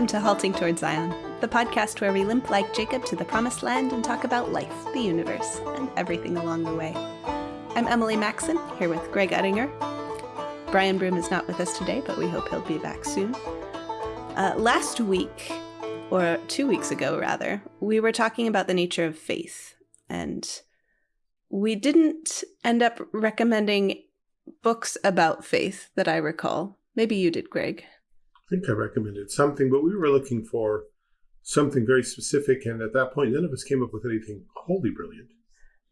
Welcome to Halting Toward Zion, the podcast where we limp like Jacob to the promised land and talk about life, the universe, and everything along the way. I'm Emily Maxon, here with Greg Uttinger. Brian Broom is not with us today, but we hope he'll be back soon. Uh, last week, or two weeks ago rather, we were talking about the nature of faith, and we didn't end up recommending books about faith that I recall. Maybe you did, Greg. I think I recommended something, but we were looking for something very specific. And at that point, none of us came up with anything wholly brilliant.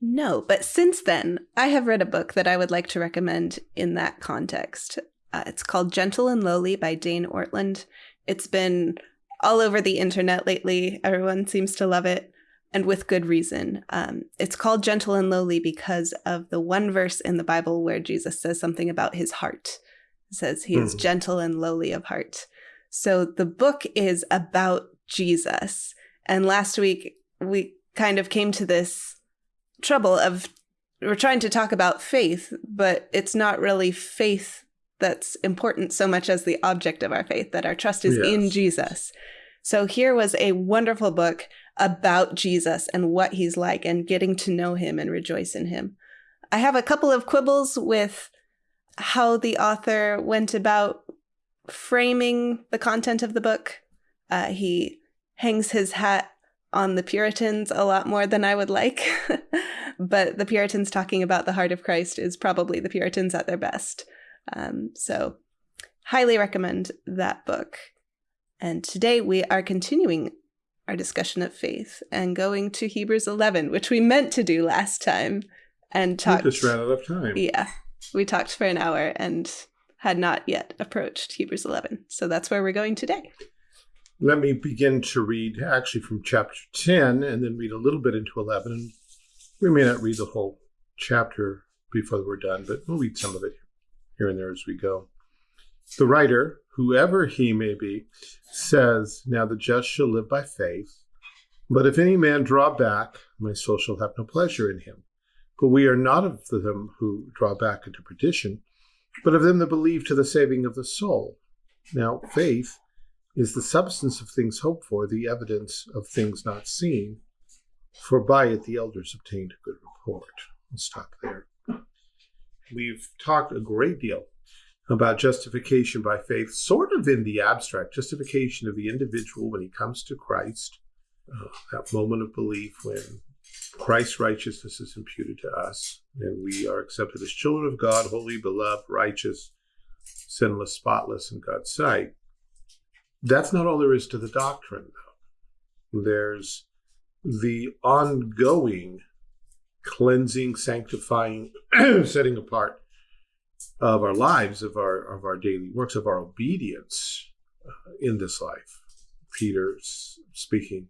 No, but since then, I have read a book that I would like to recommend in that context. Uh, it's called Gentle and Lowly by Dane Ortlund. It's been all over the internet lately. Everyone seems to love it, and with good reason. Um, it's called Gentle and Lowly because of the one verse in the Bible where Jesus says something about his heart. It says he is mm. gentle and lowly of heart. So the book is about Jesus. And last week we kind of came to this trouble of we're trying to talk about faith, but it's not really faith that's important so much as the object of our faith, that our trust is yes. in Jesus. So here was a wonderful book about Jesus and what he's like and getting to know him and rejoice in him. I have a couple of quibbles with how the author went about framing the content of the book. Uh, he hangs his hat on the Puritans a lot more than I would like. but the Puritans talking about the heart of Christ is probably the Puritans at their best. Um, so, highly recommend that book. And today we are continuing our discussion of faith and going to Hebrews 11, which we meant to do last time and talked. We just ran out of time. Yeah. We talked for an hour and had not yet approached Hebrews 11. So that's where we're going today. Let me begin to read actually from chapter 10 and then read a little bit into 11. We may not read the whole chapter before we're done, but we'll read some of it here and there as we go. The writer, whoever he may be, says, Now the just shall live by faith. But if any man draw back, my soul shall have no pleasure in him. But we are not of them who draw back into perdition, but of them that believe to the saving of the soul. Now, faith is the substance of things hoped for, the evidence of things not seen, for by it the elders obtained a good report. We'll stop there. We've talked a great deal about justification by faith, sort of in the abstract, justification of the individual when he comes to Christ, uh, that moment of belief when Christ's righteousness is imputed to us, and we are accepted as children of God, holy, beloved, righteous, sinless, spotless in God's sight. That's not all there is to the doctrine, though. There's the ongoing cleansing, sanctifying, setting apart of our lives, of our of our daily works, of our obedience uh, in this life. Peter's speaking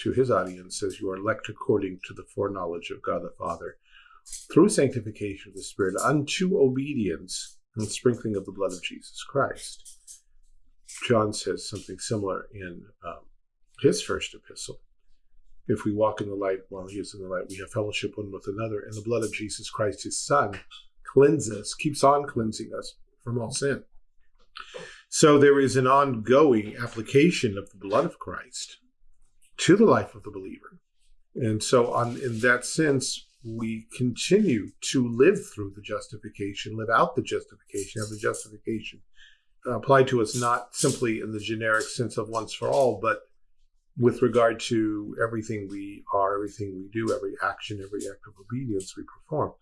to his audience says, You are elect according to the foreknowledge of God the Father, through sanctification of the Spirit, unto obedience and sprinkling of the blood of Jesus Christ. John says something similar in um, his first epistle. If we walk in the light while he is in the light, we have fellowship one with another, and the blood of Jesus Christ, his Son, cleanses, keeps on cleansing us from all sin. So there is an ongoing application of the blood of Christ to the life of the believer. And so, on, in that sense, we continue to live through the justification, live out the justification, have the justification applied to us not simply in the generic sense of once for all, but with regard to everything we are, everything we do, every action, every act of obedience we perform.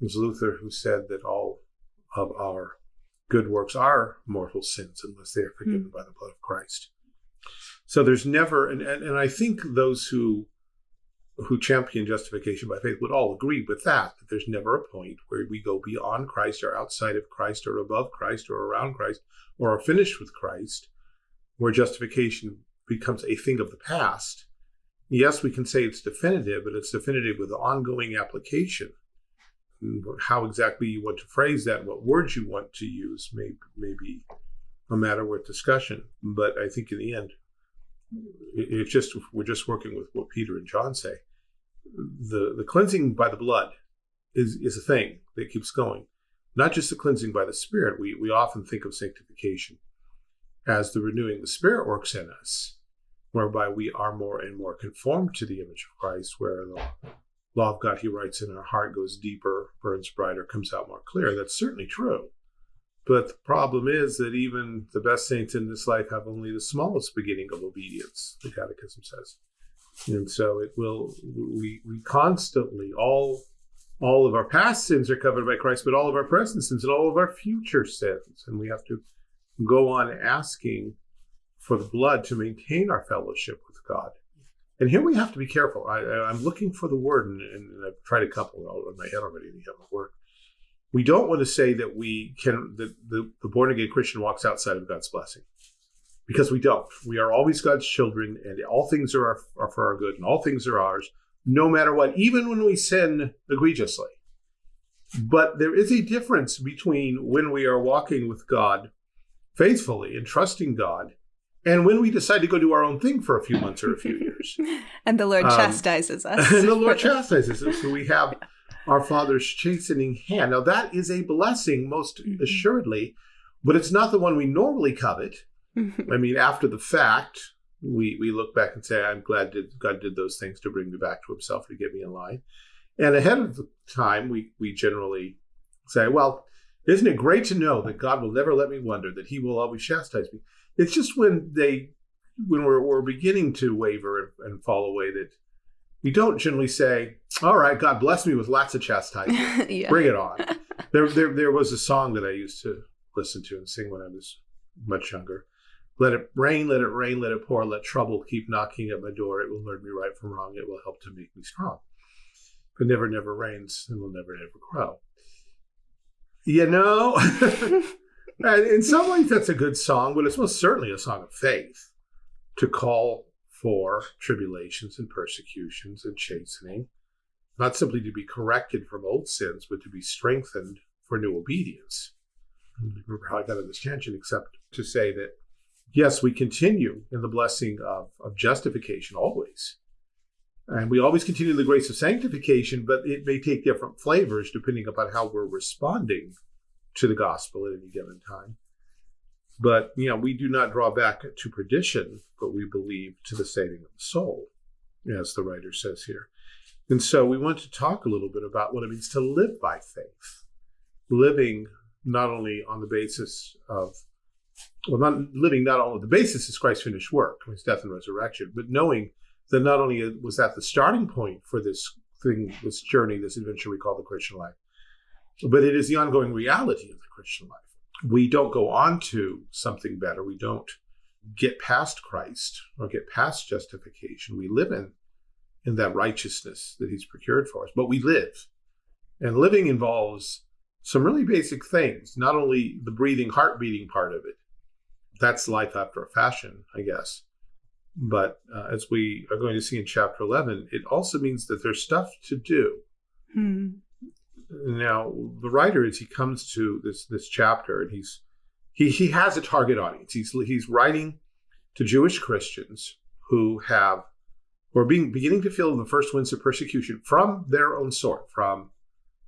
It was Luther who said that all of our good works are mortal sins unless they are forgiven mm. by the blood of Christ. So there's never, and, and, and I think those who who champion justification by faith would all agree with that, that there's never a point where we go beyond Christ or outside of Christ or above Christ or around Christ or are finished with Christ, where justification becomes a thing of the past. Yes, we can say it's definitive, but it's definitive with ongoing application. How exactly you want to phrase that, what words you want to use, may, may be a matter worth discussion. But I think in the end, it's just we're just working with what Peter and John say. The the cleansing by the blood is is a thing that keeps going. Not just the cleansing by the Spirit. We we often think of sanctification as the renewing the Spirit works in us, whereby we are more and more conformed to the image of Christ, where the law of God he writes in our heart goes deeper, burns brighter, comes out more clear. That's certainly true. But the problem is that even the best saints in this life have only the smallest beginning of obedience, the Catechism says. And so it will we we constantly all all of our past sins are covered by Christ, but all of our present sins and all of our future sins. And we have to go on asking for the blood to maintain our fellowship with God. And here we have to be careful. I, am looking for the word, and, and, I've tried a couple in my head already, and they haven't worked. We don't want to say that we can that the, the born again Christian walks outside of God's blessing, because we don't. We are always God's children, and all things are, our, are for our good, and all things are ours, no matter what, even when we sin egregiously. But there is a difference between when we are walking with God faithfully and trusting God and when we decide to go do our own thing for a few months or a few years. and the Lord um, chastises us. and the Lord chastises us. So we have our Father's chastening hand. Now, that is a blessing, most mm-hmm. assuredly, but it's not the one we normally covet. I mean, after the fact, we, we look back and say, I'm glad that God did those things to bring me back to himself, to get me in line. And ahead of the time, we, we generally say, well, isn't it great to know that God will never let me wonder, that he will always chastise me? It's just when they, when we're, we're beginning to waver and, and fall away that we don't generally say, all right, God bless me with lots of chastisement. yeah. Bring it on. there, there, there was a song that I used to listen to and sing when I was much younger. Let it rain, let it rain, let it pour, let trouble keep knocking at my door. It will learn me right from wrong. It will help to make me strong. But never, never rains and will never, never grow. You know, in some ways that's a good song, but it's most certainly a song of faith to call for tribulations and persecutions and chastening, not simply to be corrected from old sins, but to be strengthened for new obedience. remember how I got on this tangent, except to say that yes, we continue in the blessing of, of justification always. And we always continue the grace of sanctification, but it may take different flavors depending upon how we're responding to the gospel at any given time. But, you know, we do not draw back to perdition, but we believe to the saving of the soul, as the writer says here. And so we want to talk a little bit about what it means to live by faith, living not only on the basis of, well, not living not only the basis is Christ's finished work, his death and resurrection, but knowing that not only was that the starting point for this thing, this journey, this adventure we call the Christian life, but it is the ongoing reality of the Christian life we don't go on to something better. We don't get past Christ or get past justification. We live in in that righteousness that he's procured for us. But we live. And living involves some really basic things, not only the breathing, heart beating part of it. That's life after a fashion, I guess. But uh, as we are going to see in chapter 11, it also means that there's stuff to do. Hmm now the writer as he comes to this this chapter and he's he he has a target audience. He's he's writing to jewish christians who have who are being beginning to feel the first winds of persecution from their own sort from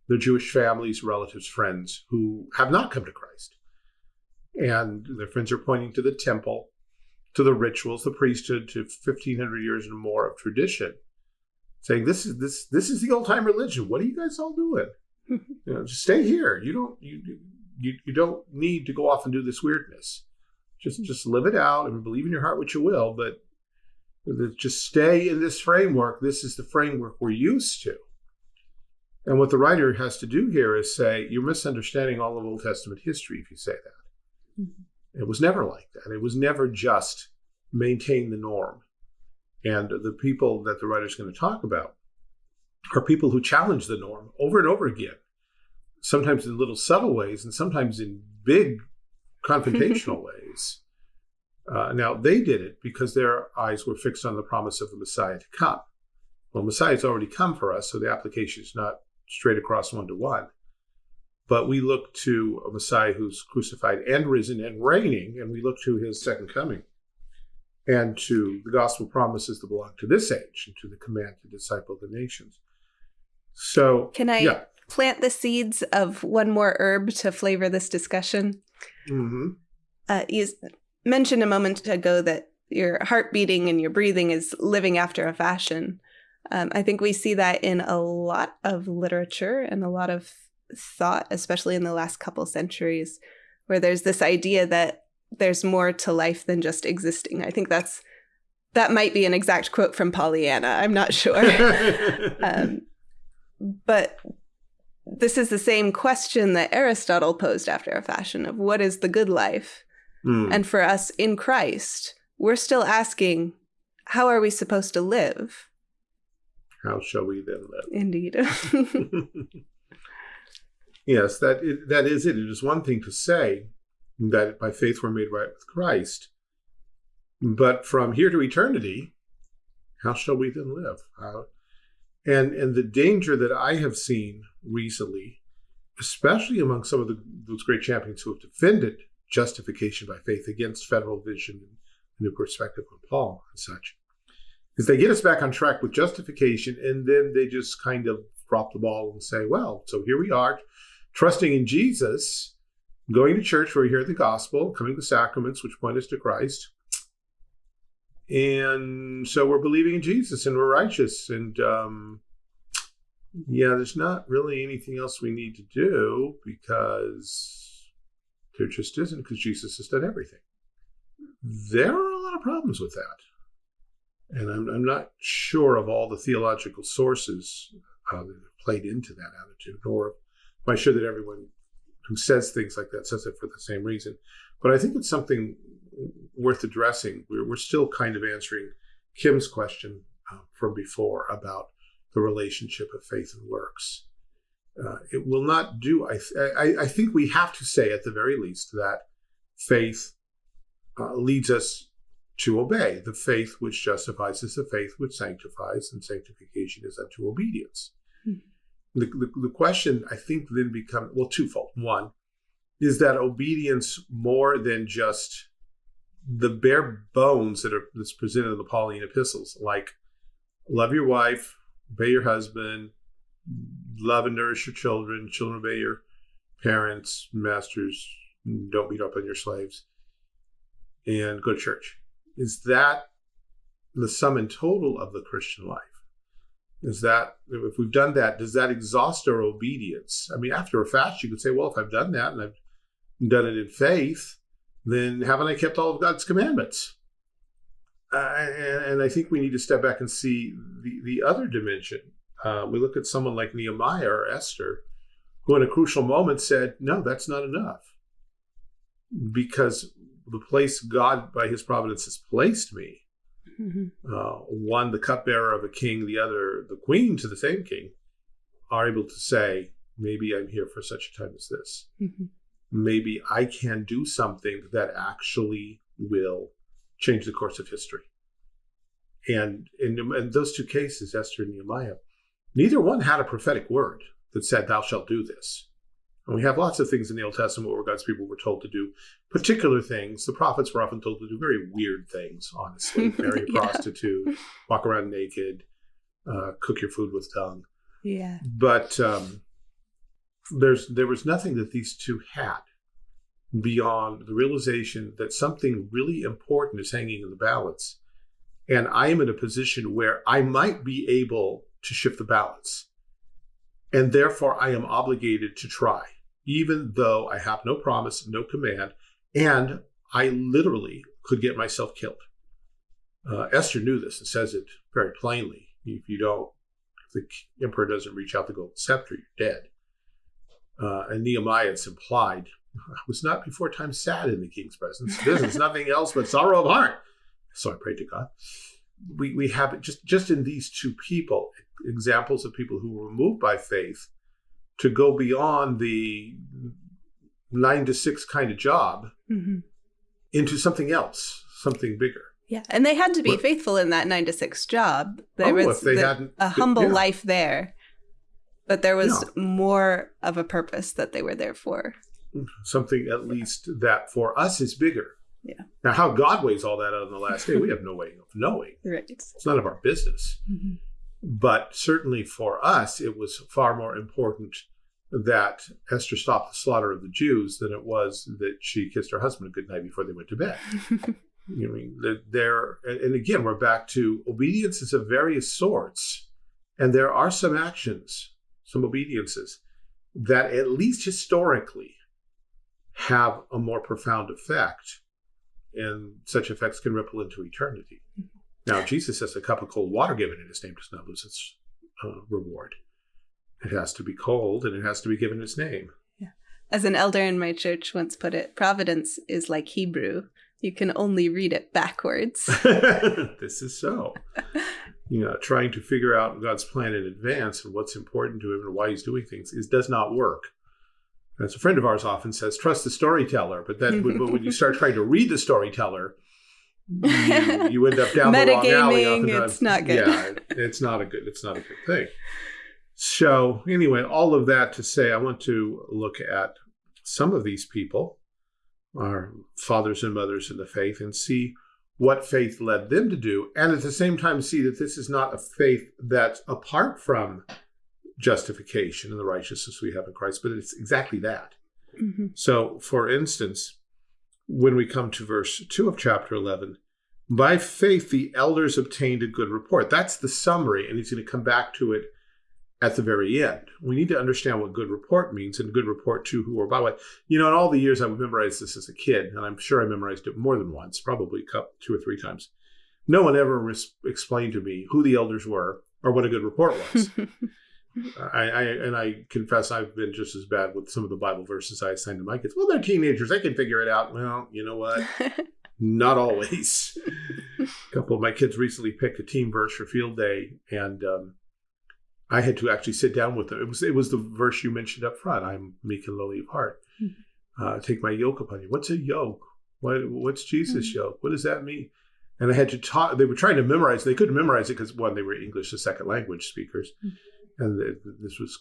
their jewish families relatives friends who have not come to christ. And their friends are pointing to the temple to the rituals the priesthood to 1500 years and more of tradition saying this is this this is the old time religion. What are you guys all doing you know, just stay here. You don't you, you you don't need to go off and do this weirdness. Just just live it out and believe in your heart what you will, but just stay in this framework. This is the framework we're used to. And what the writer has to do here is say, you're misunderstanding all of Old Testament history if you say that. Mm-hmm. It was never like that. It was never just maintain the norm. And the people that the writer is going to talk about are people who challenge the norm over and over again, sometimes in little subtle ways and sometimes in big confrontational ways. Uh, now, they did it because their eyes were fixed on the promise of the Messiah to come. Well, Messiah's already come for us, so the application is not straight across one to one. But we look to a Messiah who's crucified and risen and reigning, and we look to his second coming and to the gospel promises that belong to this age and to the command to disciple the nations. So, can I yeah. plant the seeds of one more herb to flavor this discussion? Mm-hmm. Uh, mentioned a moment ago that your heart beating and your breathing is living after a fashion. Um, I think we see that in a lot of literature and a lot of thought, especially in the last couple centuries, where there's this idea that there's more to life than just existing. I think that's that might be an exact quote from Pollyanna. I'm not sure. um, but this is the same question that Aristotle posed after a fashion of what is the good life? Mm. And for us in Christ, we're still asking, how are we supposed to live? How shall we then live? Indeed. yes, that that is it. It is one thing to say that by faith we're made right with Christ, but from here to eternity, how shall we then live? How, and and the danger that I have seen recently, especially among some of the, those great champions who have defended justification by faith against federal vision and new perspective on Paul and such, is they get us back on track with justification and then they just kind of drop the ball and say, well, so here we are, trusting in Jesus, going to church where we hear the gospel, coming to sacraments, which point us to Christ. And so we're believing in Jesus and we're righteous. And um, yeah, there's not really anything else we need to do because there just isn't, because Jesus has done everything. There are a lot of problems with that. And I'm, I'm not sure of all the theological sources uh, that played into that attitude, nor am I sure that everyone who says things like that says it for the same reason. But I think it's something worth addressing. We're, we're still kind of answering Kim's question uh, from before about the relationship of faith and works. Uh, it will not do. I, I, I think we have to say at the very least that faith uh, leads us to obey. The faith which justifies is the faith which sanctifies, and sanctification is unto obedience. Mm-hmm. The, the, the question I think then becomes well twofold. One is that obedience more than just the bare bones that are that's presented in the Pauline epistles, like love your wife, obey your husband, love and nourish your children, children obey your parents, masters, don't beat up on your slaves, and go to church. Is that the sum and total of the Christian life? Is that if we've done that, does that exhaust our obedience? I mean, after a fast, you could say, well, if I've done that and I've done it in faith, then haven't I kept all of God's commandments? Uh, and, and, I think we need to step back and see the, the other dimension. Uh, we look at someone like Nehemiah or Esther, who in a crucial moment said, No, that's not enough. Because the place God, by his providence, has placed me, mm-hmm. uh, one the cupbearer of a king, the other the queen to the same king, are able to say, Maybe I'm here for such a time as this. Mm-hmm maybe I can do something that actually will change the course of history. And in, in those two cases, Esther and Nehemiah, neither one had a prophetic word that said, Thou shalt do this. And we have lots of things in the Old Testament where God's people were told to do particular things. The prophets were often told to do very weird things, honestly. Marry a yeah. prostitute, walk around naked, uh, cook your food with tongue. Yeah. But um, there's there was nothing that these two had beyond the realization that something really important is hanging in the balance. And i am in a position where i might be able to shift the balance. And therefore i am obligated to try even though i have no promise no command and i literally could get myself killed. Uh, esther knew this and says it very plainly. If you don't if the emperor doesn't reach out the golden scepter you're dead uh, and Nehemiah, it's implied, was not before time sad in the king's presence. This is nothing else but sorrow of heart. So I prayed to God. We, we have just, just in these two people, examples of people who were moved by faith to go beyond the nine to six kind of job mm-hmm. into something else, something bigger. Yeah, and they had to be but, faithful in that nine to six job. There oh, was the, a humble yeah. life there but there was yeah. more of a purpose that they were there for. Something at least that for us is bigger. Yeah. Now, how God weighs all that out on the last day, we have no way of knowing. Right. It's none of our business. Mm-hmm. But certainly for us, it was far more important that Esther stopped the slaughter of the Jews than it was that she kissed her husband a good night before they went to bed. you know, I mean, there, and again, we're back to obedience is of various sorts, and there are some actions, some obediences that, at least historically, have a more profound effect, and such effects can ripple into eternity. Now, Jesus says a cup of cold water given in his name does not lose its uh, reward. It has to be cold and it has to be given its name. Yeah. As an elder in my church once put it, providence is like Hebrew. You can only read it backwards. this is so. You know, trying to figure out God's plan in advance and what's important to him and why he's doing things is does not work. As a friend of ours often says, trust the storyteller. But then when, when you start trying to read the storyteller, you, you end up down the wrong alley. It's not good. Yeah, it's not a good. It's not a good thing. So anyway, all of that to say, I want to look at some of these people, our fathers and mothers in the faith, and see what faith led them to do, and at the same time see that this is not a faith that's apart from justification and the righteousness we have in Christ, but it's exactly that. Mm-hmm. So, for instance, when we come to verse 2 of chapter 11, by faith the elders obtained a good report. That's the summary, and he's going to come back to it at the very end. We need to understand what good report means and good report to who or by what. You know, in all the years I've memorized this as a kid, and I'm sure I memorized it more than once, probably two or three times. No one ever explained to me who the elders were or what a good report was. I, I, and I confess I've been just as bad with some of the Bible verses I assign to my kids. Well, they're teenagers; they can figure it out. Well, you know what? Not always. a couple of my kids recently picked a team verse for field day, and um, I had to actually sit down with them. It was it was the verse you mentioned up front. I'm meek and lowly of heart. Mm-hmm. Uh, take my yoke upon you. What's a yoke? What what's Jesus' mm-hmm. yoke? What does that mean? And I had to talk. They were trying to memorize. They couldn't memorize it because one, they were English as second language speakers, mm-hmm. and the, this was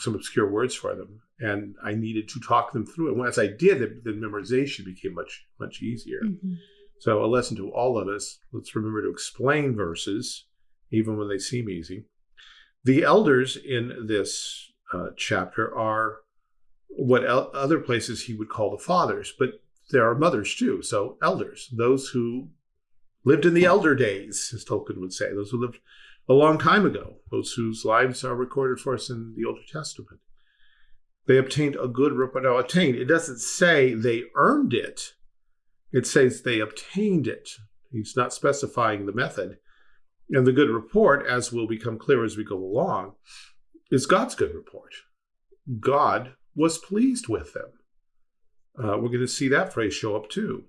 some obscure words for them. And I needed to talk them through it. Once I did, the, the memorization became much much easier. Mm-hmm. So a lesson to all of us: let's remember to explain verses, even when they seem easy the elders in this uh, chapter are what other places he would call the fathers, but there are mothers too. So, elders, those who lived in the elder days, as Tolkien would say, those who lived a long time ago, those whose lives are recorded for us in the Old Testament. They obtained a good report. Now, attained, it doesn't say they earned it, it says they obtained it. He's not specifying the method. And the good report, as will become clear as we go along, is God's good report. God was pleased with them. Uh, we're going to see that phrase show up too.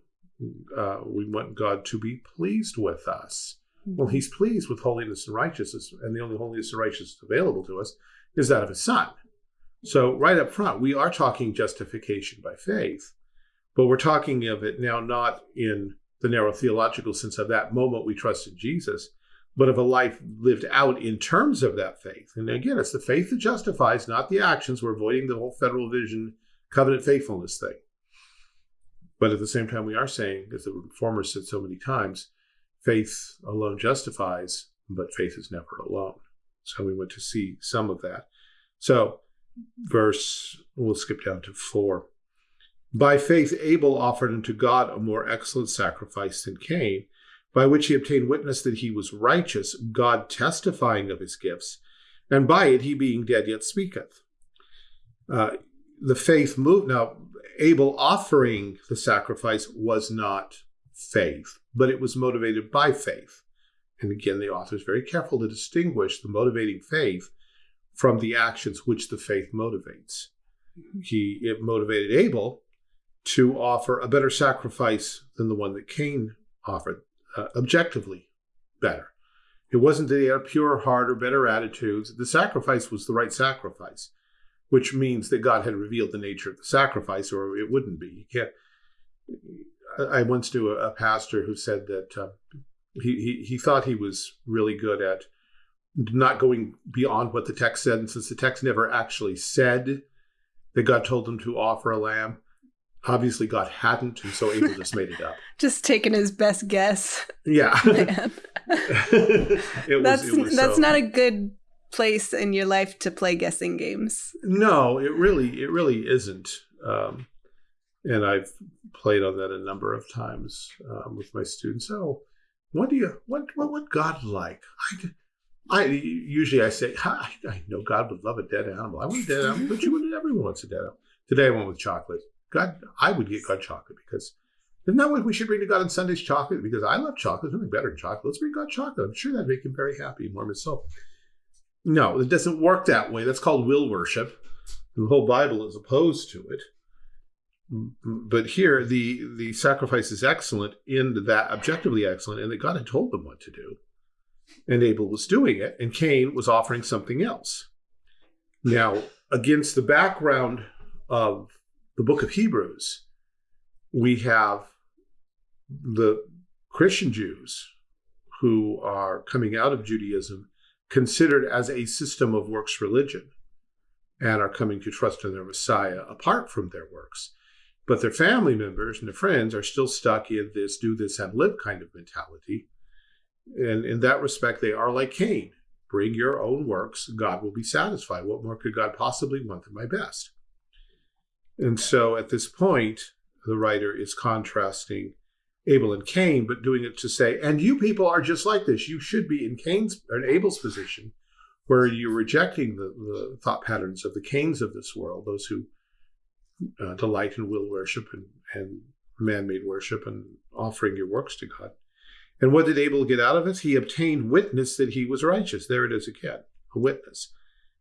Uh, we want God to be pleased with us. Well, He's pleased with holiness and righteousness, and the only holiness and righteousness available to us is that of His Son. So, right up front, we are talking justification by faith, but we're talking of it now not in the narrow theological sense of that moment we trust in Jesus, but of a life lived out in terms of that faith. And again, it's the faith that justifies, not the actions. We're avoiding the whole federal vision, covenant faithfulness thing. But at the same time, we are saying, as the reformer said so many times, faith alone justifies, but faith is never alone. So we went to see some of that. So, verse, we'll skip down to four. By faith, Abel offered unto God a more excellent sacrifice than Cain by which he obtained witness that he was righteous, God testifying of his gifts, and by it he being dead yet speaketh. Uh, the faith moved. Now, Abel offering the sacrifice was not faith, but it was motivated by faith. And again, the author is very careful to distinguish the motivating faith from the actions which the faith motivates. He it motivated Abel to offer a better sacrifice than the one that Cain offered uh, objectively better. It wasn't that he had a pure heart or better attitudes. The sacrifice was the right sacrifice, which means that God had revealed the nature of the sacrifice, or it wouldn't be. You can't. I once knew a, pastor who said that uh, he, he he thought he was really good at not going beyond what the text said, and since the text never actually said that God told him to offer a lamb, obviously God hadn't, and so Abel just made it up. just taking his best guess. Yeah. was, that's that's so. not a good place in your life to play guessing games. No, it really it really isn't. Um, and I've played on that a number of times um, with my students. Oh, what do you what what what God like? I, I usually I say I, I know God would love a dead animal. I want a dead animal, but you would everyone wants a dead animal. Today I went with chocolate. God, I would get God chocolate because isn't that what we should bring to God on Sundays? Chocolate because I love chocolate. There's nothing better than chocolate. Let's bring God chocolate. I'm sure that'd make him very happy and warm his soul. No, it doesn't work that way. That's called will worship. The whole Bible is opposed to it. But here, the the sacrifice is excellent in that objectively excellent, and that God had told them what to do, and Abel was doing it, and Cain was offering something else. Now, against the background of the book of Hebrews, we have the Christian Jews who are coming out of Judaism considered as a system of works religion and are coming to trust in their Messiah apart from their works. But their family members and their friends are still stuck in this do this and live kind of mentality. And in that respect, they are like Cain. Bring your own works, God will be satisfied. What more could God possibly want than my best? And so at this point, the writer is contrasting Abel and Cain, but doing it to say, and you people are just like this. You should be in Cain's or in Abel's position, where you're rejecting the, the thought patterns of the Cains of this world, those who uh, delight in will worship and, and man-made worship and offering your works to God. And what did Abel get out of it? He obtained witness that he was righteous. There it is again, a witness.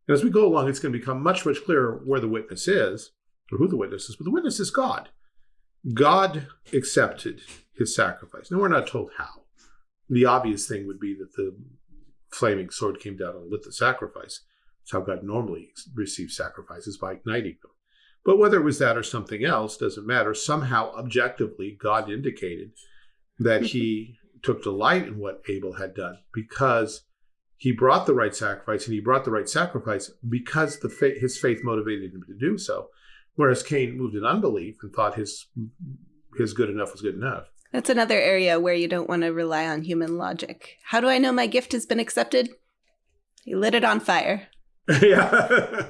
And as we go along, it's going to become much, much clearer where the witness is, or who the witness is, but the witness is God. God accepted his sacrifice. Now, we're not told how. The obvious thing would be that the flaming sword came down and lit the sacrifice. That's how God normally receives sacrifices by igniting them. But whether it was that or something else doesn't matter. Somehow, objectively, God indicated that he took delight in what Abel had done because he brought the right sacrifice and he brought the right sacrifice because the fa- his faith motivated him to do so. Whereas Cain moved in unbelief and thought his his good enough was good enough. That's another area where you don't want to rely on human logic. How do I know my gift has been accepted? He lit it on fire. yeah.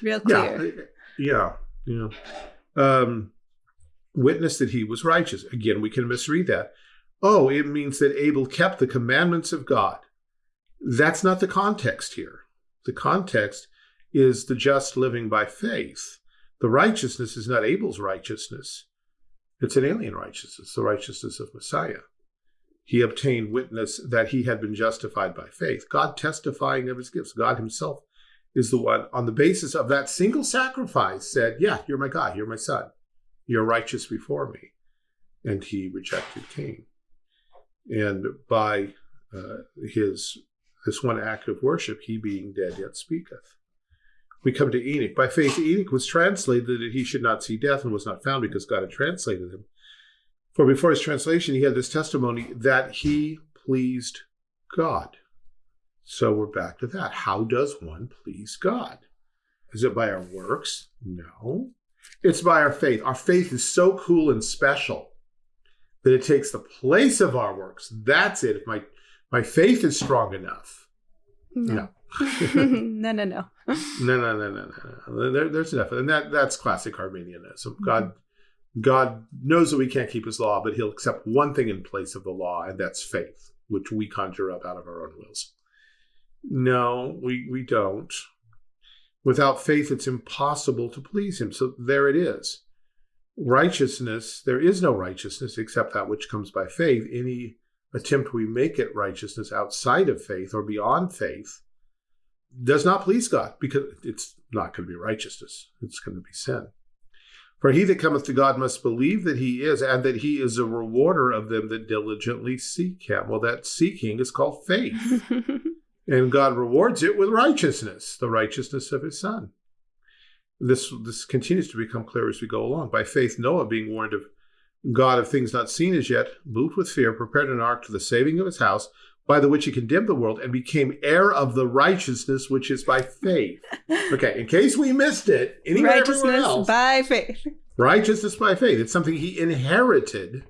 Real clear. Yeah. Yeah. Yeah. Um, witness that he was righteous. Again, we can misread that. Oh, it means that Abel kept the commandments of God. That's not the context here. The context is the just living by faith. The righteousness is not Abel's righteousness. It's an alien righteousness, the righteousness of Messiah. He obtained witness that he had been justified by faith. God testifying of his gifts. God himself is the one, on the basis of that single sacrifice, said, Yeah, you're my God, you're my son. You're righteous before me. And he rejected Cain. And by uh, his this one act of worship, he being dead yet speaketh. We come to Enoch. By faith, Enoch was translated that he should not see death and was not found because God had translated him. For before his translation, he had this testimony that he pleased God. So we're back to that. How does one please God? Is it by our works? No. It's by our faith. Our faith is so cool and special that it takes the place of our works. That's it. If my, my faith is strong enough. No. no. No, no, no. no, no, no, no, no. There, there's enough, and that that's classic Arminianism. God, God knows that we can't keep His law, but He'll accept one thing in place of the law, and that's faith, which we conjure up out of our own wills. No, we we don't. Without faith, it's impossible to please Him. So there it is. Righteousness, there is no righteousness except that which comes by faith. Any attempt we make at righteousness outside of faith or beyond faith does not please God because it's not going to be righteousness, it's going to be sin. For he that cometh to God must believe that he is, and that he is a rewarder of them that diligently seek him. Well, that seeking is called faith. and God rewards it with righteousness, the righteousness of his Son. This, this continues to become clear as we go along. By faith, Noah, being warned of God of things not seen as yet, moved with fear, prepared an ark to the saving of his house, by the which he condemned the world and became heir of the righteousness which is by faith. Okay, in case we missed it, anywhere righteousness else, by faith. Righteousness by faith. It's something he inherited,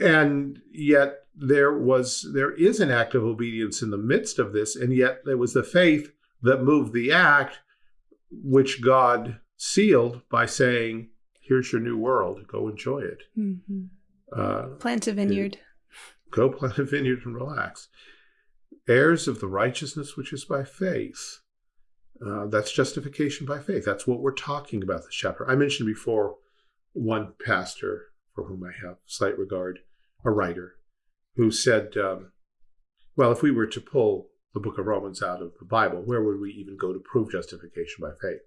and yet there was there is an act of obedience in the midst of this, and yet it was the faith that moved the act, which God sealed by saying, "Here's your new world. Go enjoy it. Mm-hmm. Uh, Plant a vineyard. Go plant a vineyard and relax." Heirs of the righteousness which is by faith. Uh, that's justification by faith. That's what we're talking about this chapter. I mentioned before one pastor for whom I have slight regard, a writer, who said, um, well, if we were to pull the book of Romans out of the Bible, where would we even go to prove justification by faith?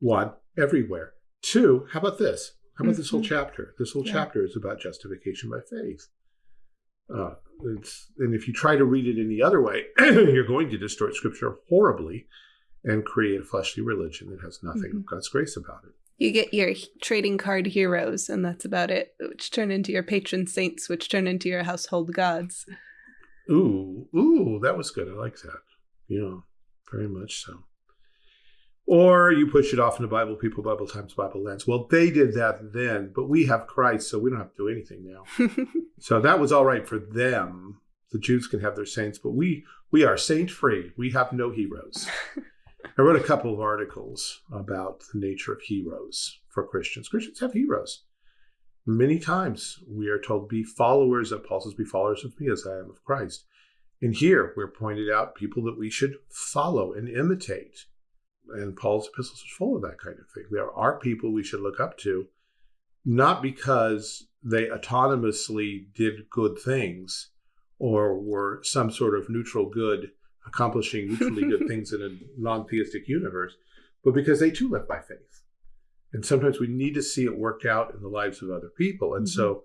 One, everywhere. Two, how about this? How about mm-hmm. this whole mm-hmm. chapter? This whole yeah. chapter is about justification by faith. Uh, and if you try to read it any other way, you're going to distort scripture horribly and create a fleshly religion that has nothing mm-hmm. of God's grace about it. You get your trading card heroes, and that's about it, which turn into your patron saints, which turn into your household gods. Ooh, ooh, that was good. I like that. Yeah, very much so. Or you push it off into Bible people, Bible times, Bible lands. Well, they did that then, but we have Christ, so we don't have to do anything now. so that was all right for them. The Jews can have their saints, but we we are saint free. We have no heroes. I wrote a couple of articles about the nature of heroes for Christians. Christians have heroes. Many times we are told, be followers of Paul says, be followers of me as I am of Christ. And here we're pointed out people that we should follow and imitate. And Paul's epistles are full of that kind of thing. There are people we should look up to, not because they autonomously did good things or were some sort of neutral good accomplishing neutrally good things in a non-theistic universe, but because they too live by faith. And sometimes we need to see it worked out in the lives of other people. And mm-hmm. so,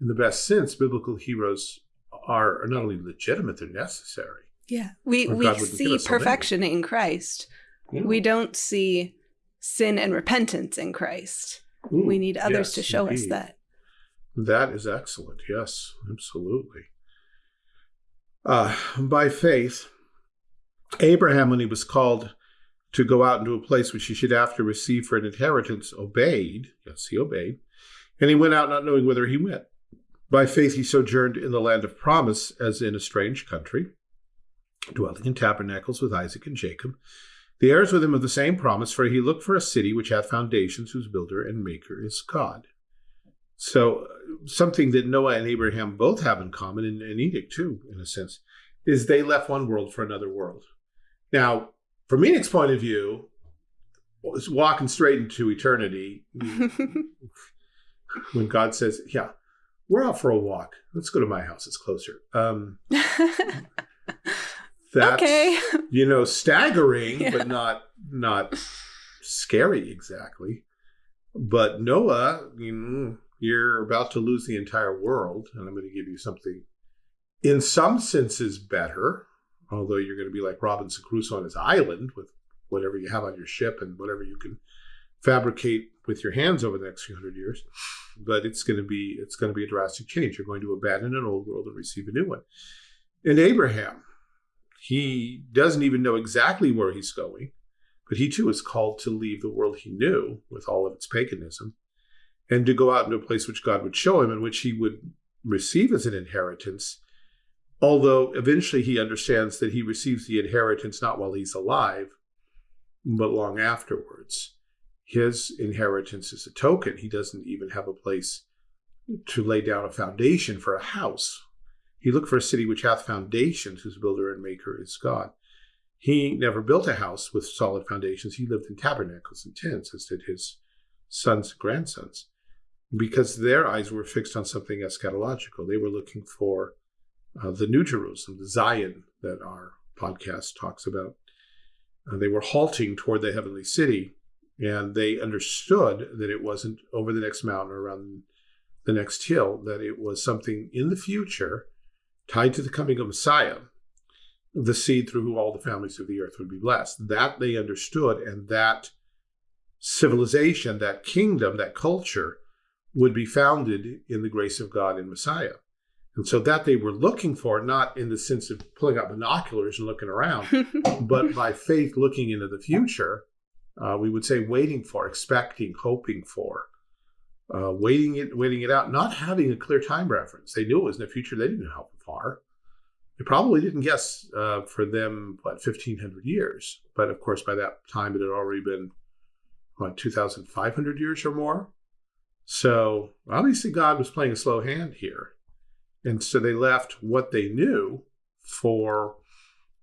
in the best sense, biblical heroes are, are not only legitimate, they're necessary. Yeah. We, we see perfection in Christ. Yeah. We don't see sin and repentance in Christ. Ooh, we need others yes, to show indeed. us that. That is excellent. Yes, absolutely. Uh, by faith, Abraham, when he was called to go out into a place which he should after receive for an inheritance, obeyed. Yes, he obeyed. And he went out not knowing whither he went. By faith, he sojourned in the land of promise as in a strange country, dwelling in tabernacles with Isaac and Jacob, the heirs with him of the same promise, for he looked for a city which hath foundations, whose builder and maker is God. So, something that Noah and Abraham both have in common, and, and Enoch too, in a sense, is they left one world for another world. Now, from Enoch's point of view, walking straight into eternity, when God says, "Yeah, we're out for a walk. Let's go to my house. It's closer." Um, that's okay. you know staggering, yeah. but not not scary exactly. But Noah, you know, you're about to lose the entire world, and I'm going to give you something, in some senses, better although you're going to be like Robinson Crusoe on his island with whatever you have on your ship and whatever you can fabricate with your hands over the next few hundred years. But it's going to be it's going to be a drastic change. You're going to abandon an old world and receive a new one. And Abraham, he doesn't even know exactly where he's going, but he too is called to leave the world he knew with all of its paganism and to go out into a place which God would show him and which he would receive as an inheritance Although eventually he understands that he receives the inheritance not while he's alive, but long afterwards. His inheritance is a token. He doesn't even have a place to lay down a foundation for a house. He looked for a city which hath foundations, whose builder and maker is God. He never built a house with solid foundations. He lived in tabernacles and tents, as did his sons and grandsons, because their eyes were fixed on something eschatological. They were looking for uh, the New Jerusalem, the Zion that our podcast talks about. Uh, they were halting toward the heavenly city, and they understood that it wasn't over the next mountain or around the next hill, that it was something in the future tied to the coming of Messiah, the seed through whom all the families of the earth would be blessed. That they understood, and that civilization, that kingdom, that culture would be founded in the grace of God in Messiah. And so that they were looking for, not in the sense of pulling out binoculars and looking around, but by faith looking into the future, uh, we would say waiting for, expecting, hoping for. Uh, waiting it, waiting it out, not having a clear time reference. They knew it was in the future. They didn't know how far. They probably didn't guess uh, for them what 1,500 years, but of course by that time it had already been what 2,500 years or more. So obviously God was playing a slow hand here, and so they left what they knew for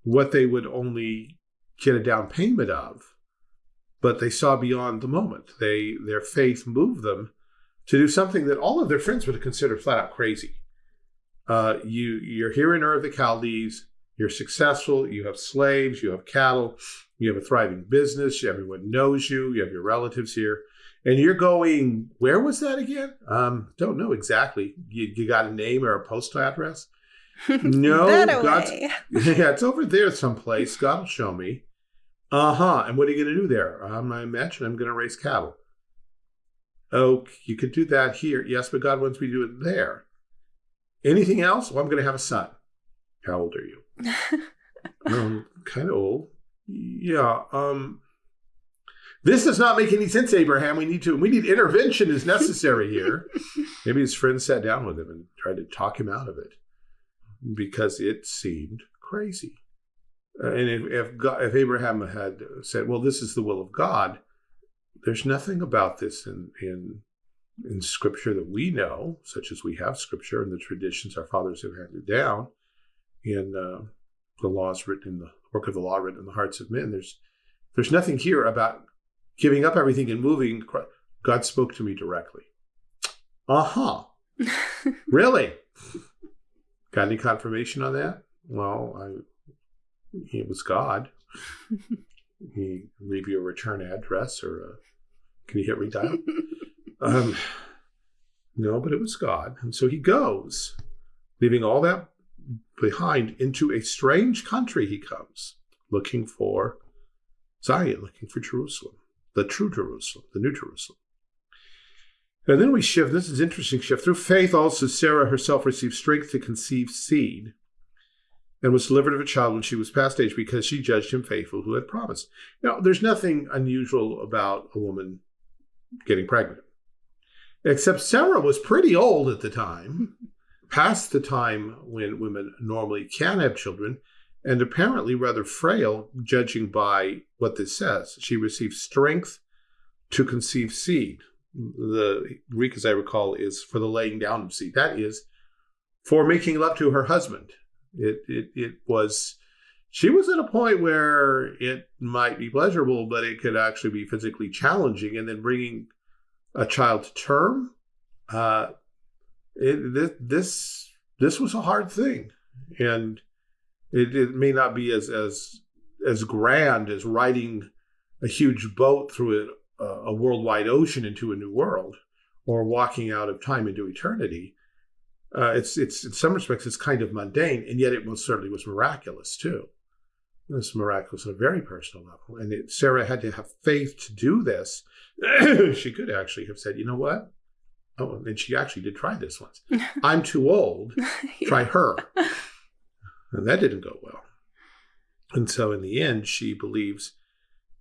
what they would only get a down payment of but they saw beyond the moment. They their faith moved them to do something that all of their friends would have considered flat out crazy. Uh, you you're here in Ur of the Chaldees. You're successful. You have slaves. You have cattle. You have a thriving business. Everyone knows you. You have your relatives here, and you're going. Where was that again? Um, don't know exactly. You, you got a name or a postal address? No, God's, yeah, it's over there someplace. God will show me. Uh huh. And what are you going to do there? Um, I imagine I'm going to raise cattle. Oh, you could do that here. Yes, but God wants me to do it there. Anything else? Well, I'm going to have a son. How old are you? um, kind of old. Yeah. Um, this does not make any sense, Abraham. We need to. We need intervention is necessary here. Maybe his friends sat down with him and tried to talk him out of it because it seemed crazy. Uh, and if if, God, if Abraham had said, "Well, this is the will of God," there's nothing about this in in in Scripture that we know, such as we have Scripture and the traditions our fathers have handed down, in uh, the laws written in the work of the law written in the hearts of men. There's there's nothing here about giving up everything and moving. God spoke to me directly. Uh huh. really? Got any confirmation on that? Well, I he was God. he leave you a return address or a, can you hit redial? um, no, but it was God. And so he goes, leaving all that behind into a strange country he comes, looking for Zion, looking for Jerusalem, the true Jerusalem, the new Jerusalem. And then we shift, this is interesting shift. Through faith also Sarah herself received strength to conceive seed and was delivered of a child when she was past age because she judged him faithful who had promised. Now, there's nothing unusual about a woman getting pregnant, except Sarah was pretty old at the time, past the time when women normally can have children, and apparently rather frail, judging by what this says. She received strength to conceive seed. The Greek, as I recall, is for the laying down of seed. That is for making love to her husband it, it, it was, she was at a point where it might be pleasurable, but it could actually be physically challenging. And then bringing a child to term, uh, it, this, this was a hard thing. And it, it may not be as, as, as grand as riding a huge boat through a, a worldwide ocean into a new world or walking out of time into eternity uh, it's it's in some respects it's kind of mundane, and yet it certainly was miraculous too. Was miraculous on a very personal level, and it, Sarah had to have faith to do this. she could actually have said, "You know what? Oh, and she actually did try this once. I'm too old. Try her." And that didn't go well. And so, in the end, she believes,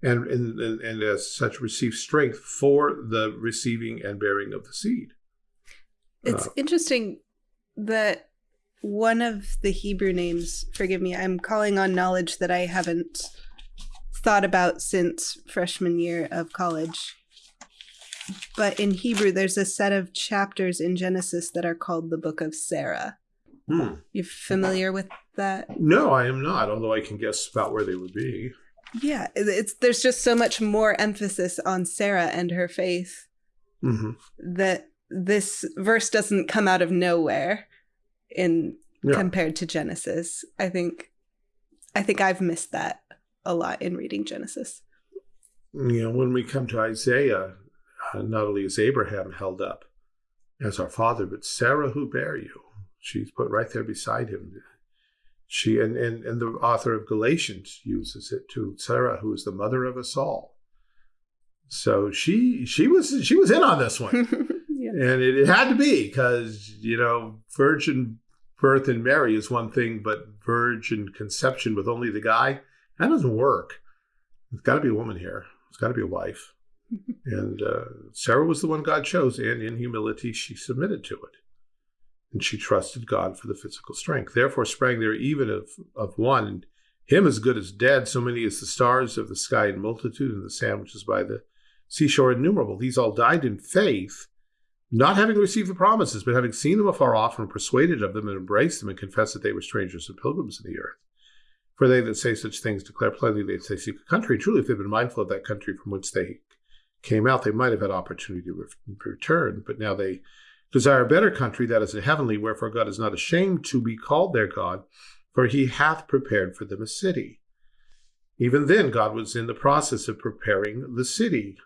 and and and as such, receives strength for the receiving and bearing of the seed. It's uh, interesting that one of the Hebrew names, forgive me, I'm calling on knowledge that I haven't thought about since freshman year of college. But in Hebrew, there's a set of chapters in Genesis that are called the Book of Sarah. Hmm. You familiar with that? No, I am not, although I can guess about where they would be. Yeah, it's there's just so much more emphasis on Sarah and her faith mm-hmm. that this verse doesn't come out of nowhere in yeah. compared to Genesis. I think I think I've missed that a lot in reading Genesis. You know, when we come to Isaiah, uh, not only is Abraham held up as our father, but Sarah who bare you. She's put right there beside him. She and, and, and the author of Galatians uses it to Sarah, who is the mother of us all. So she she was she was in on this one. And it, it had to be because, you know, virgin birth in Mary is one thing, but virgin conception with only the guy, that doesn't work. It's got to be a woman here. It's got to be a wife. and uh, Sarah was the one God chose, and in humility she submitted to it. And she trusted God for the physical strength. Therefore sprang there even of, of one, him as good as dead, so many as the stars of the sky in multitude, and the sand which is by the seashore innumerable. These all died in faith, not having received the promises, but having seen them afar off, and persuaded of them, and embraced them, and confessed that they were strangers and pilgrims in the earth. For they that say such things declare plainly that they seek a country. Truly, if they'd been mindful of that country from whence they came out, they might have had opportunity to return. But now they desire a better country, that is a heavenly, wherefore God is not ashamed to be called their God, for he hath prepared for them a city. Even then, God was in the process of preparing the city.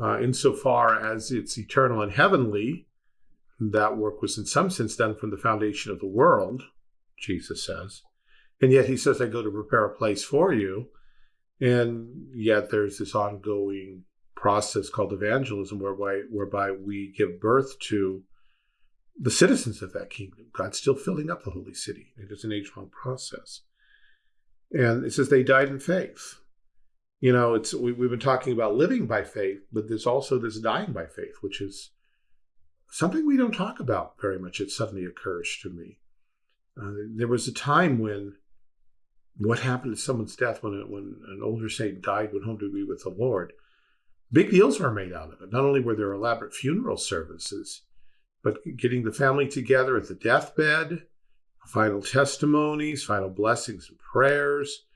Uh, insofar as it's eternal and heavenly, that work was in some sense done from the foundation of the world, Jesus says. And yet he says, I go to prepare a place for you. And yet there's this ongoing process called evangelism whereby, whereby we give birth to the citizens of that kingdom. God's still filling up the holy city. It is an age long process. And it says they died in faith. You know, it's we, we've been talking about living by faith, but there's also this dying by faith, which is something we don't talk about very much. It suddenly occurs to me. Uh, there was a time when what happened to someone's death when, when an older saint died, went home to be with the Lord. Big deals were made out of it. Not only were there elaborate funeral services, but getting the family together at the deathbed, final testimonies, final blessings and prayers,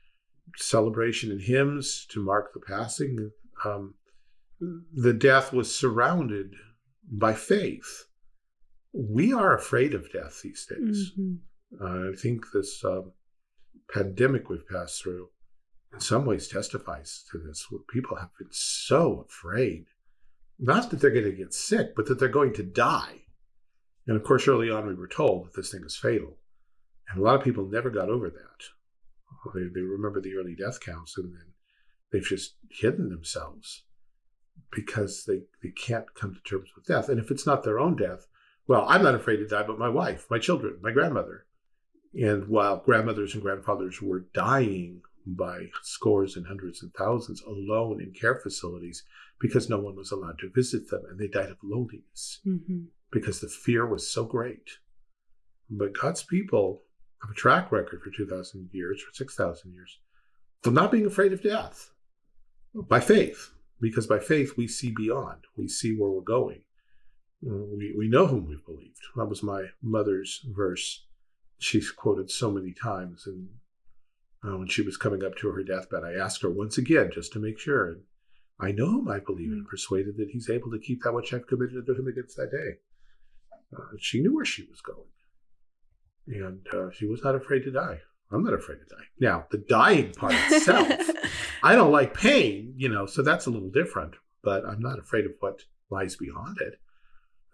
celebration and hymns to mark the passing. Um, the death was surrounded by faith. We are afraid of death these days. Mm-hmm. Uh, I think this um, pandemic we've passed through in some ways testifies to this. People have been so afraid, not that they're going to get sick, but that they're going to die. And of course, early on, we were told that this thing is fatal. And a lot of people never got over that. They, they remember the early death counts and then they've just hidden themselves because they, they can't come to terms with death. And if it's not their own death, well, I'm not afraid to die, but my wife, my children, my grandmother, and while grandmothers and grandfathers were dying by scores and hundreds and thousands alone in care facilities because no one was allowed to visit them and they died of loneliness mm-hmm. because the fear was so great. But God's people have a track record for 2,000 years, for 6,000 years, of not being afraid of death by faith, because by faith we see beyond, we see where we're going. We, we know whom we've believed. That was my mother's verse she's quoted so many times. And uh, when she was coming up to her deathbed, I asked her once again just to make sure. And I know him, I believe, and mm. persuaded that he's able to keep that which I've committed to him against that day. Uh, she knew where she was going. And uh, she was not afraid to die. I'm not afraid to die. Now, the dying part itself, I don't like pain, you know, so that's a little different, but I'm not afraid of what lies beyond it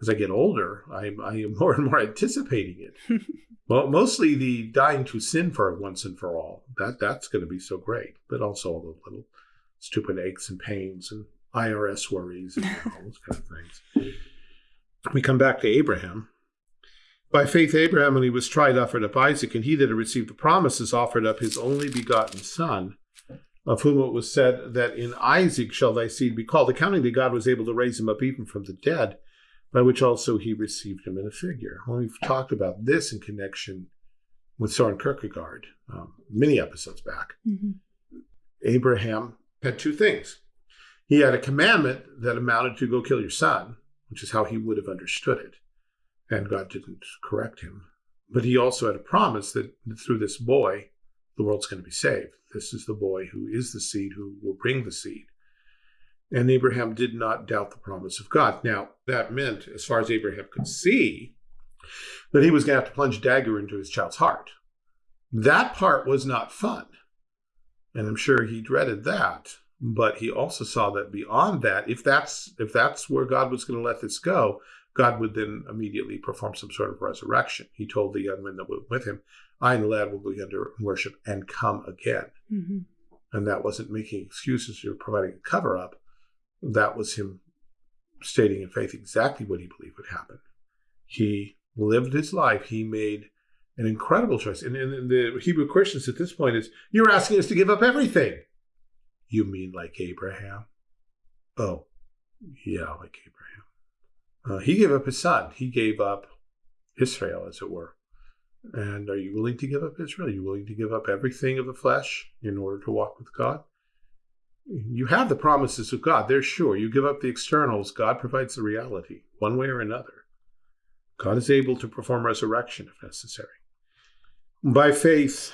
as I get older, I'm, I am more and more anticipating it. well, mostly the dying to sin for once and for all. That that's going to be so great, but also all the little stupid aches and pains and IRS worries and all those kind of things. We come back to Abraham. By faith, Abraham, when he was tried, offered up Isaac, and he that had received the promises offered up his only begotten son, of whom it was said that in Isaac shall thy seed be called, accounting that God was able to raise him up even from the dead by which also he received him in a figure. Well, we've talked about this in connection with Soren Kierkegaard um, many episodes back. Mm-hmm. Abraham had two things. He had a commandment that amounted to go kill your son, which is how he would have understood it. And God didn't correct him. But he also had a promise that through this boy, the world's going to be saved. This is the boy who is the seed who will bring the seed. And Abraham did not doubt the promise of God. Now, that meant, as far as Abraham could see, that he was going to have to plunge a dagger into his child's heart. That part was not fun. And I'm sure he dreaded that. But he also saw that beyond that, if that's if that's where God was going to let this go, God would then immediately perform some sort of resurrection. He told the young men that were with him, I and the lad will go under worship and come again. Mm-hmm. And that wasn't making excuses or providing a cover up that was him stating in faith exactly what he believed would happen. He lived his life. He made an incredible choice. And, and the Hebrew Christians at this point is, you're asking us to give up everything. You mean like Abraham? Oh, Yeah, like Abraham. Uh, he gave up his son. He gave up Israel, as it were. And are you willing to give up Israel? Are you willing to give up everything of the flesh in order to walk with God? You have the promises of God. They're sure. You give up the externals, God provides the reality, one way or another. God is able to perform resurrection if necessary. By faith,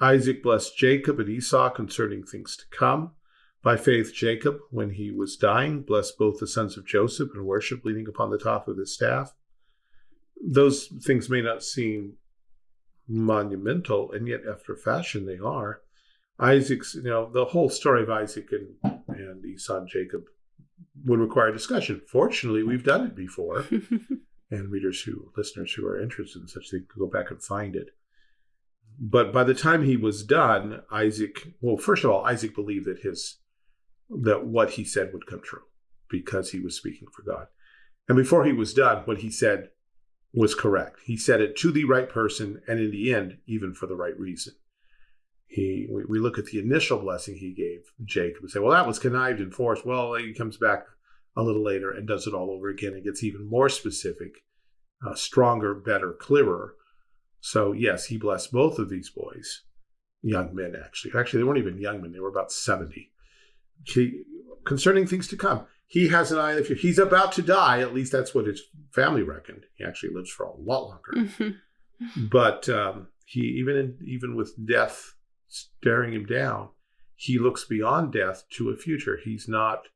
Isaac blessed Jacob and Esau concerning things to come. By faith, Jacob, when he was dying, blessed both the sons of Joseph and worship leaning upon the top of his staff. Those things may not seem monumental, and yet, after fashion, they are. Isaac's, you know, the whole story of Isaac and, and Esau and Jacob would require discussion. Fortunately, we've done it before. and readers who, listeners who are interested in such things, can go back and find it. But by the time he was done, Isaac, well, first of all, Isaac believed that his, that what he said would come true because he was speaking for God. And before he was done, what he said was correct. He said it to the right person, and in the end, even for the right reason. He, we, we look at the initial blessing he gave Jacob and say, well, that was connived and forced. Well, he comes back a little later and does it all over again. It gets even more specific, uh, stronger, better, clearer. So, yes, he blessed both of these boys, young men, actually. Actually, they weren't even young men, they were about 70. He, concerning things to come, he has an eye on the future. He's about to die. At least that's what his family reckoned. He actually lives for a lot longer. Mm-hmm. But um, he, even in, even with death staring him down, he looks beyond death to a future. He's not,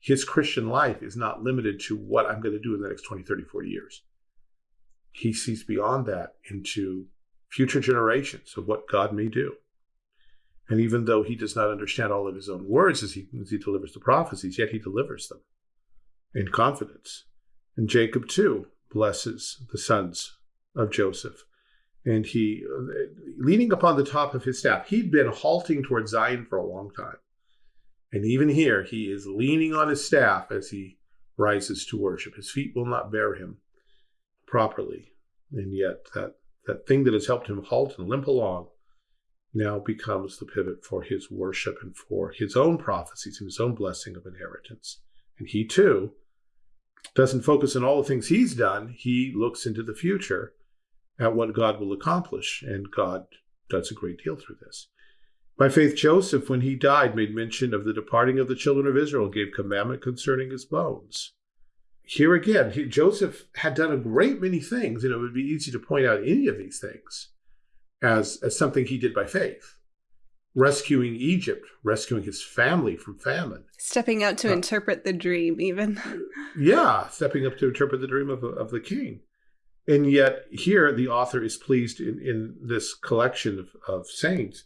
his Christian life is not limited to what I'm going to do in the next 20, 30, 40 years. He sees beyond that into future generations of what God may do. And even though he does not understand all of his own words as he, as he delivers the prophecies, yet he delivers them in confidence. And Jacob too blesses the sons of Joseph. And he uh, leaning upon the top of his staff he'd been halting toward zion for a long time. And even here he is leaning on his staff as he rises to worship. His feet will not bear him properly. And yet that that thing that has helped him halt and limp along now becomes the pivot for his worship and for his own prophecies and his own blessing of inheritance and he too doesn't focus on all the things he's done he looks into the future at what God will accomplish, and God does a great deal through this. By faith, Joseph, when he died, made mention of the departing of the children of Israel, gave commandment concerning his bones. Here again, he, Joseph had done a great many things, and it would be easy to point out any of these things as, as something he did by faith. Rescuing Egypt, rescuing his family from famine. Stepping out to uh, interpret the dream, even. yeah, stepping up to interpret the dream of, of the king. And yet, here the author is pleased in, in this collection of, of saints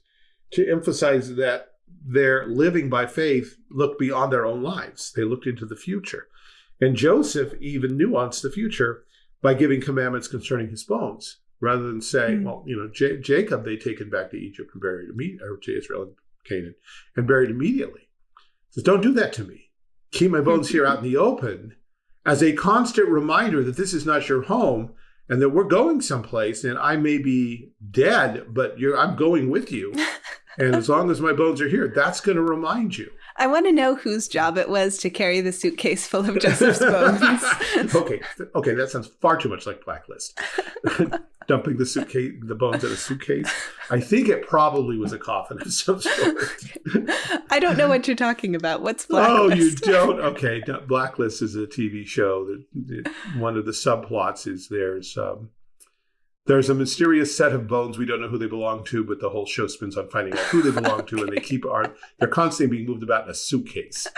to emphasize that their living by faith looked beyond their own lives. They looked into the future. And Joseph even nuanced the future by giving commandments concerning his bones, rather than saying, mm. well, you know, J- Jacob, they take taken back to Egypt and buried immediately, or to Israel and Canaan, and buried immediately. He says, don't do that to me. Keep my bones here out in the open as a constant reminder that this is not your home and that we're going someplace and I may be dead, but I'm going with you. and as long as my bones are here, that's going to remind you. I want to know whose job it was to carry the suitcase full of Joseph's bones. okay, okay, that sounds far too much like Blacklist. Dumping the suitcase, the bones in a suitcase. I think it probably was a coffin of some sort. I don't know what you're talking about. What's Blacklist? Oh, you don't? Okay, Blacklist is a TV show that one of the subplots is there's um, there's a mysterious set of bones we don't know who they belong to, but the whole show spins on finding out who they belong to, and they keep are they're constantly being moved about in a suitcase.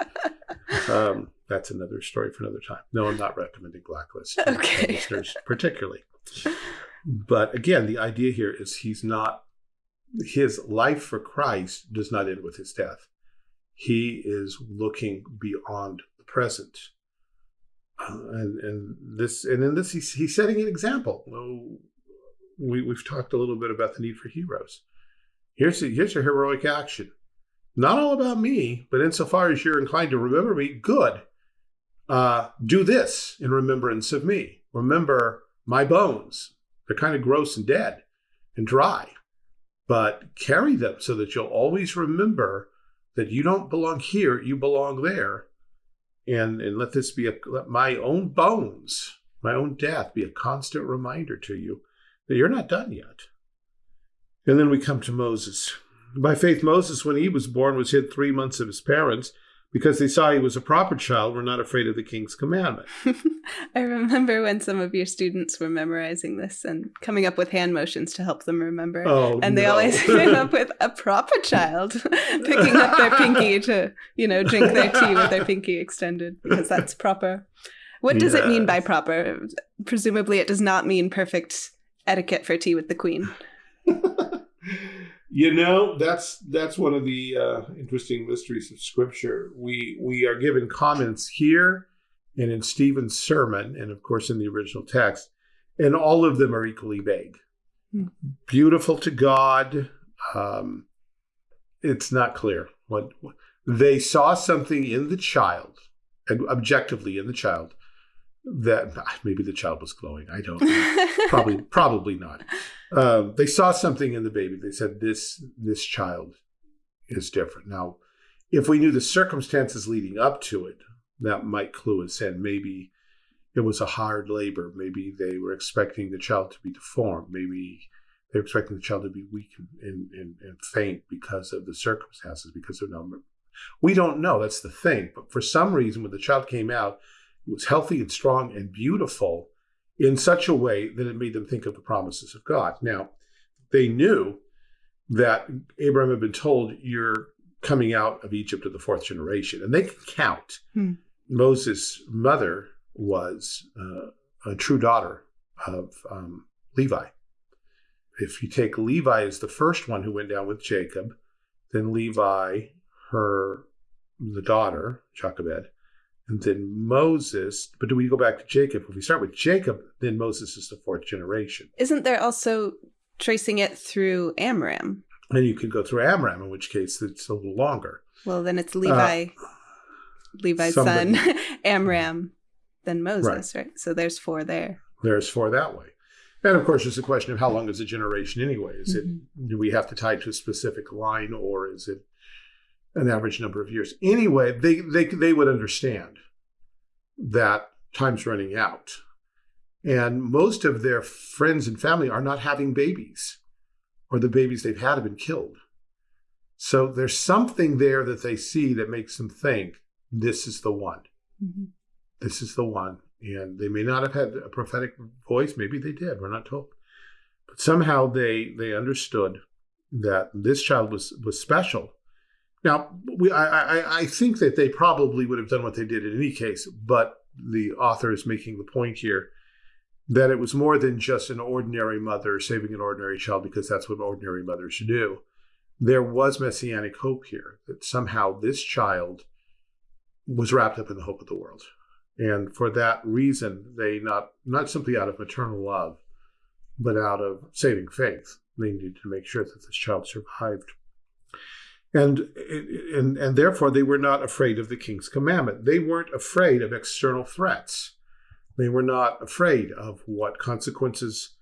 Um, that's another story for another time. No, I'm not recommending Blacklist. Okay, listeners particularly. But again, the idea here is he's not his life for Christ does not end with his death. He is looking beyond the present. Uh, and and this and in this he's, he's setting an example we, we've talked a little bit about the need for heroes. Here's a, here's a heroic action. Not all about me, but insofar as you're inclined to remember me, good. Uh, do this in remembrance of me. Remember my bones. They're kind of gross and dead and dry, but carry them so that you'll always remember that you don't belong here, you belong there. and and let this be a let my own bones, my own death, be a constant reminder to you you're not done yet. And then we come to Moses. By faith, Moses, when he was born, was hid three months of his parents because they saw he was a proper child, were not afraid of the king's commandment. I remember when some of your students were memorizing this and coming up with hand motions to help them remember. Oh, and they no. always came up with a proper child picking up their pinky to, you know, drink their tea with their pinky extended because that's proper. What does it mean by proper? Presumably, it does not mean perfect etiquette for tea with the queen. you know, that's that's one of the uh, interesting mysteries of Scripture. We we are given comments here and in Stephen's sermon, and of course in the original text, and all of them are equally vague. Hmm. Beautiful to God. Um, it's not clear what they saw something in the child, objectively in the child, that maybe the child was glowing. I don't know. probably probably not. Um, they saw something in the baby. They said this this child is different. Now, if we knew the circumstances leading up to it, that might clue us in. Maybe it was a hard labor. Maybe they were expecting the child to be deformed. Maybe they were expecting the child to be weak and, and, and, and faint because of the circumstances, because of no. We don't know. That's the thing. But for some reason, when the child came out, was healthy and strong and beautiful in such a way that it made them think of the promises of God. Now, they knew that Abraham had been told, You're coming out of Egypt of the fourth generation, and they can count. Hmm. Moses' mother was uh, a true daughter of um, Levi. If you take Levi as the first one who went down with Jacob, then Levi, her the daughter, Jochebed, and then Moses. But do we go back to Jacob? If we start with Jacob, then Moses is the fourth generation. Isn't there also tracing it through Amram? And you could go through Amram, in which case it's a little longer. Well, then it's Levi, Levi's somebody- son, Amram, then Moses, right. So there's four there. There's four that way. And of course, there's a question of how long is a generation anyway? Is Mhm. it do we have to tie it to a specific line, or is it an average number of years? Anyway, they they they would understand that time's running out, and most of their friends and family are not having babies, or the babies they've had have been killed. So there's something there that they see that makes them think this is the one Mhm. this is the one. And they may not have had a prophetic voice. Maybe they did. We're not told. But somehow they they understood that this child was was special. Now, we I, I, think that they probably would have done what they did in any case, but the author is making the point here that it was more than just an ordinary mother saving an ordinary child because that's what ordinary mothers do. There was messianic hope here that somehow this child was wrapped up in the hope of the world. And for that reason, they not not simply out of maternal love, but out of saving faith, they needed to make sure that this child survived. And, and and therefore they were not afraid of the king's commandment. They weren't afraid of external threats. They were not afraid of what consequences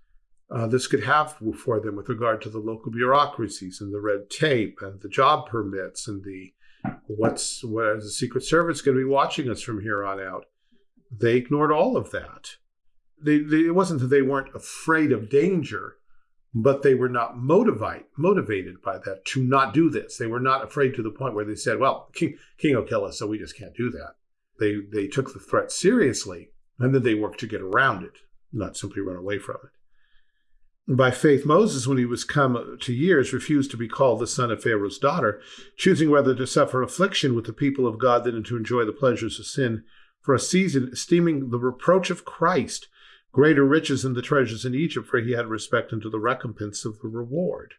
uh, this could have for them with regard to the local bureaucracies and the red tape and the job permits and the what's what is the Secret Service going to be watching us from here on out? They ignored all of that. They, they, it wasn't that they weren't afraid of danger, but they were not motivate, motivated by that to not do this. They were not afraid to the point where they said, "Well, King, King will kill us, so we just can't do that." They they took the threat seriously, and then they worked to get around it, not simply run away from it. By faith, Moses, when he was come to years, refused to be called the son of Pharaoh's daughter, choosing rather to suffer affliction with the people of God than to enjoy the pleasures of sin for a season, esteeming the reproach of Christ greater riches than the treasures in Egypt, for he had respect unto the recompense of the reward.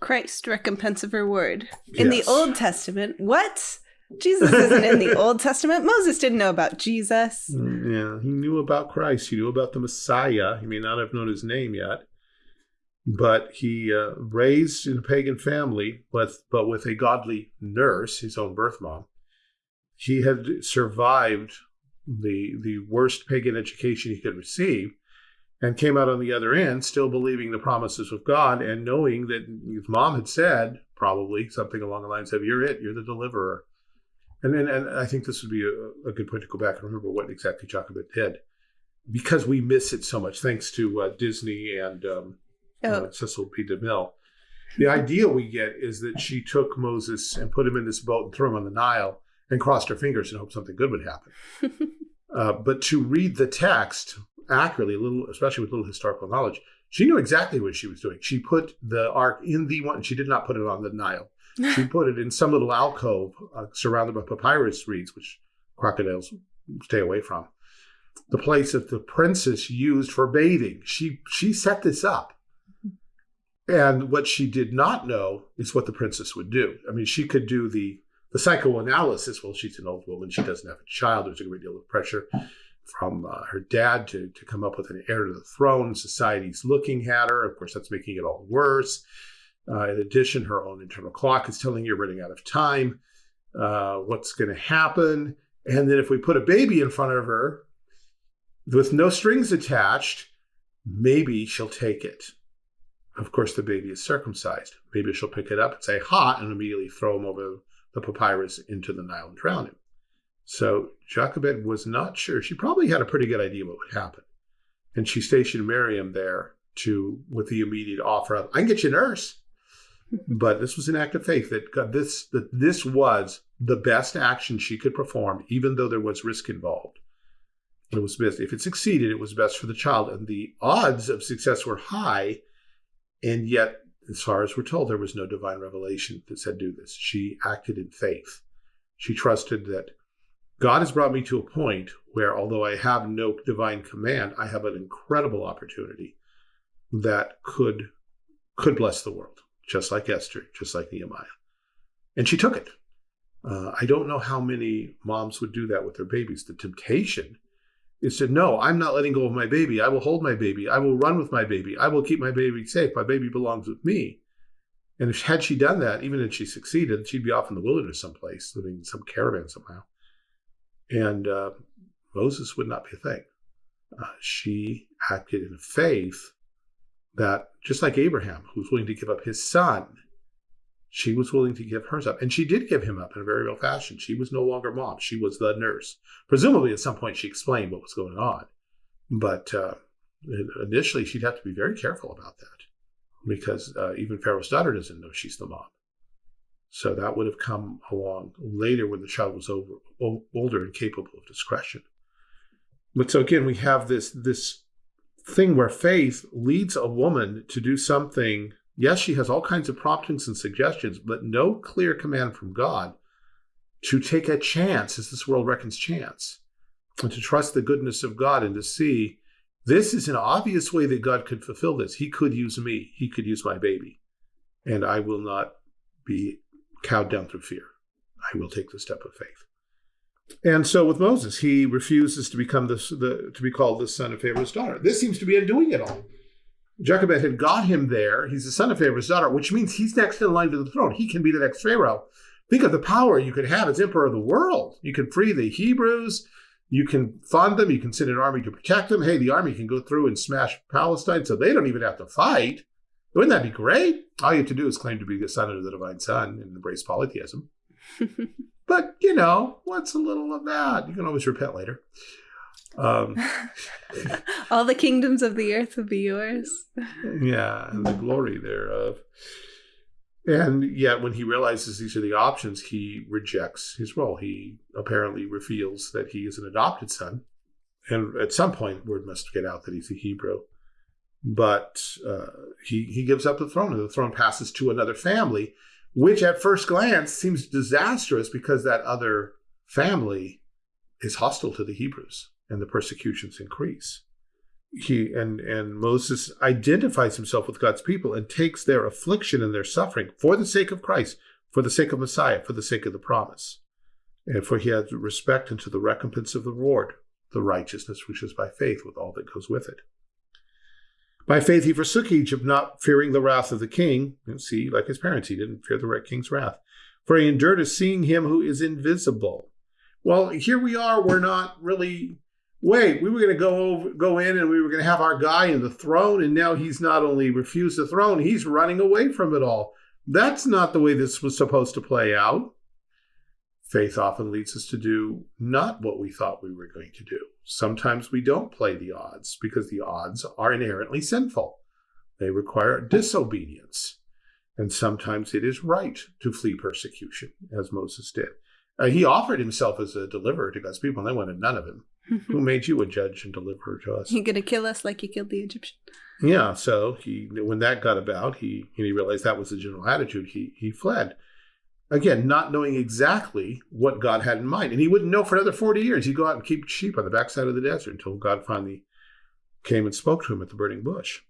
Christ, recompense of reward. In Yes. the Old Testament, what? Jesus isn't in the Old Testament. Moses didn't know about Jesus. Mm, Yeah, he knew about Christ. He knew about the Messiah. He may not have known his name yet, but he uh, raised in a pagan family, but but with a godly nurse, his own birth mom. He had survived the the worst pagan education he could receive, and came out on the other end still believing the promises of God and knowing that his mom had said probably something along the lines of "You're it. You're the deliverer." And then, and I think this would be a, a, good point to go back and remember what exactly Jochebed did, because we miss it so much, thanks to uh, Disney and um, oh. uh, Cecil B. DeMille. The idea we get is that she took Moses and put him in this boat and threw him on the Nile and crossed her fingers and hoped something good would happen. uh, but to read the text accurately, a little, especially with little historical knowledge, she knew exactly what she was doing. She put the ark in the one. She did not put it on the Nile. She put it in some little alcove uh, surrounded by papyrus reeds, which crocodiles stay away from. The place that the princess used for bathing. She she set this up. And what she did not know is what the princess would do. I mean, she could do the the psychoanalysis. Well, she's an old woman. She doesn't have a child. There's a great deal of pressure from uh, her dad to, to come up with an heir to the throne. Society's looking at her. Of course, that's making it all worse. Uh, in addition, her own internal clock is telling you you're running out of time. Uh, what's going to happen? And then if we put a baby in front of her with no strings attached, maybe she'll take it. Of course, the baby is circumcised. Maybe she'll pick it up and say, hot, and immediately throw him over the papyrus into the Nile and drown him. So Jochebed was not sure. She probably had a pretty good idea what would happen. And she stationed Miriam there to, with the immediate offer of, I can get you a nurse. but this was an act of faith that God, this that this was the best action she could perform, even though there was risk involved. It was best if it succeeded, it was best for the child, and the odds of success were high and yet, as far as we're told, there was no divine revelation that said do this. She acted in faith. She trusted that God has brought me to a point where, although I have no divine command, I have an incredible opportunity that could could bless the world, just like Esther, just like Nehemiah. And she took it. Uh, I don't know how many moms would do that with their babies. The temptation is said, No, I'm not letting go of my baby. I will hold my baby. I will run with my baby. I will keep my baby safe. My baby belongs with me. And if had she done that, even if she succeeded, she'd be off in the wilderness someplace, living in some caravan somehow. And uh, Moses would not be a thing. Uh, she acted in faith that, just like Abraham, who was willing to give up his son she was willing to give hers up. And she did give him up in a very real fashion. She was no longer mom. She was the nurse. Presumably, at some point, she explained what was going on. But uh, initially, she'd have to be very careful about that because uh, even Pharaoh's daughter doesn't know she's the mom. So that would have come along later when the child was over, older and capable of discretion. But so again, we have this this thing where faith leads a woman to do something Yes, she has all kinds of promptings and suggestions, but no clear command from God to take a chance as this world reckons chance and to trust the goodness of God and to see this is an obvious way that God could fulfill this. He could use me, He could use my baby, and I will not be cowed down through fear. I will take the step of faith. And so with Moses, he refuses to become this, the, to be called the son of Pharaoh's daughter. This seems to be undoing it all. Jochebed had got him there. He's the son of Pharaoh's daughter, which means he's next in line to the throne. He can be the next Pharaoh. Think of the power you could have as emperor of the world. You can free the Hebrews. You can fund them. You can send an army to protect them. Hey, the army can go through and smash Palestine so they don't even have to fight. Wouldn't that be great? All you have to do is claim to be the son of the divine son and embrace polytheism. but, you know, what's a little of that? You can always repent later. Um, All the kingdoms of the earth will be yours. yeah, and the glory thereof. And yet, when he realizes these are the options, he rejects his role. He apparently reveals that he is an adopted son. And at some point, word must get out that he's a Hebrew. But uh, he, he gives up the throne, and the throne passes to another family, which at first glance seems disastrous because that other family is hostile to the Hebrews and the persecutions increase. He and and Moses identifies himself with God's people and takes their affliction and their suffering for the sake of Christ, for the sake of Messiah, for the sake of the promise. And for he has respect unto the recompense of the reward, the righteousness which is by faith, with all that goes with it. By faith he forsook Egypt, not fearing the wrath of the king. See, like his parents, he didn't fear the king's wrath. For he endured as seeing him who is invisible. Well, here we are, we're not really wait, we were going to go over, go in and we were going to have our guy in the throne, and now he's not only refused the throne, he's running away from it all. That's not the way this was supposed to play out. Faith often leads us to do not what we thought we were going to do. Sometimes we don't play the odds because the odds are inherently sinful. They require disobedience. And sometimes it is right to flee persecution, as Moses did. Uh, he offered himself as a deliverer to God's people, and they wanted none of him. Who mm-hmm. made you a judge and deliverer to us? You gonna kill us like you killed the Egyptian? Yeah, so he when that got about, he he realized that was the general attitude. He he fled. Again, not knowing exactly what God had in mind. And he wouldn't know for another 40 years. He'd go out and keep sheep on the backside of the desert until God finally came and spoke to him at the burning bush.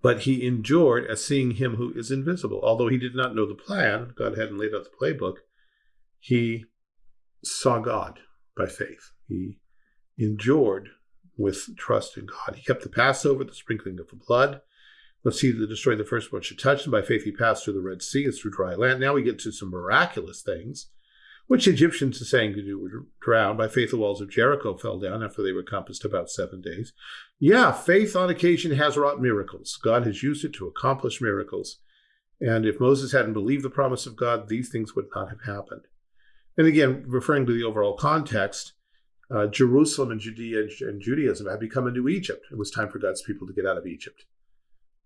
But he endured as seeing him who is invisible. Although he did not know the plan, God hadn't laid out the playbook, he saw God by faith. He endured with trust in God. He kept the Passover, the sprinkling of the blood. Let's see to destroy the first one should touch him. By faith he passed through the Red Sea, it's through dry land. Now we get to some miraculous things, which Egyptians are saying to do would drown. By faith the walls of Jericho fell down after they were compassed about seven days. Yeah, faith on occasion has wrought miracles. God has used it to accomplish miracles. And if Moses hadn't believed the promise of God, these things would not have happened. And again, referring to the overall context, uh, Jerusalem and Judea and Judaism had become a new Egypt. It was time for God's people to get out of Egypt.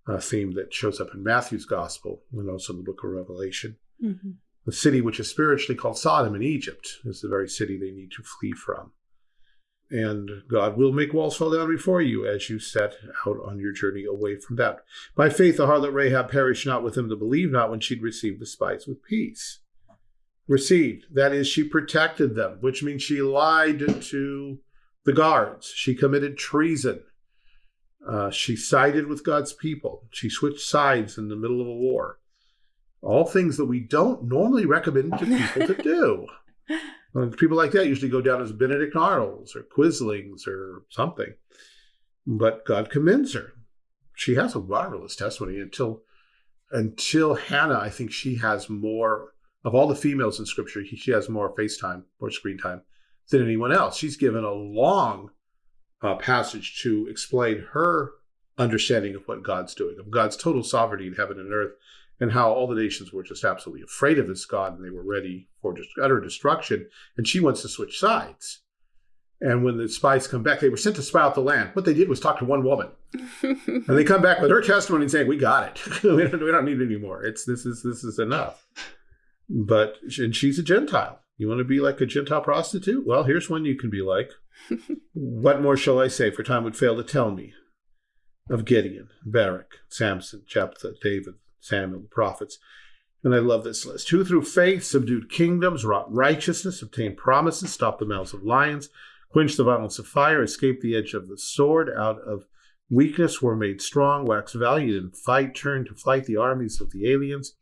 A theme that shows up in Matthew's gospel and also in the book of Revelation. Mm-hmm. The city which is spiritually called Sodom in Egypt is the very city they need to flee from. And God will make walls fall down before you as you set out on your journey away from that. By faith, the harlot Rahab perished not with him that believe not when she'd received the spies with peace received. That is, she protected them, which means she lied to the guards. She committed treason. Uh, she sided with God's people. She switched sides in the middle of a war. All things that we don't normally recommend to people to do. And people like that usually go down as Benedict Arnolds or Quislings or something. But God commends her. She has a marvelous testimony until until Hannah. I think she has more of all the females in scripture, she has more FaceTime or screen time than anyone else. She's given a long uh, passage to explain her understanding of what God's doing, of God's total sovereignty in heaven and earth, and how all the nations were just absolutely afraid of this God and they were ready for just utter destruction. And she wants to switch sides. And when the spies come back, they were sent to spy out the land. What they did was talk to one woman, and they come back with her testimony and saying, "We got it. we, don't, we don't need any more. It's this is this is enough." But and she's a Gentile. You want to be like a Gentile prostitute? Well, here's one you can be like. what more shall I say? For time would fail to tell me of Gideon, Barak, Samson, Jephthah, David, Samuel, the prophets. And I love this list. Who through faith subdued kingdoms, wrought righteousness, obtained promises, stopped the mouths of lions, quenched the violence of fire, escaped the edge of the sword, out of weakness were made strong, waxed valiant in fight, turned to flight the armies of the aliens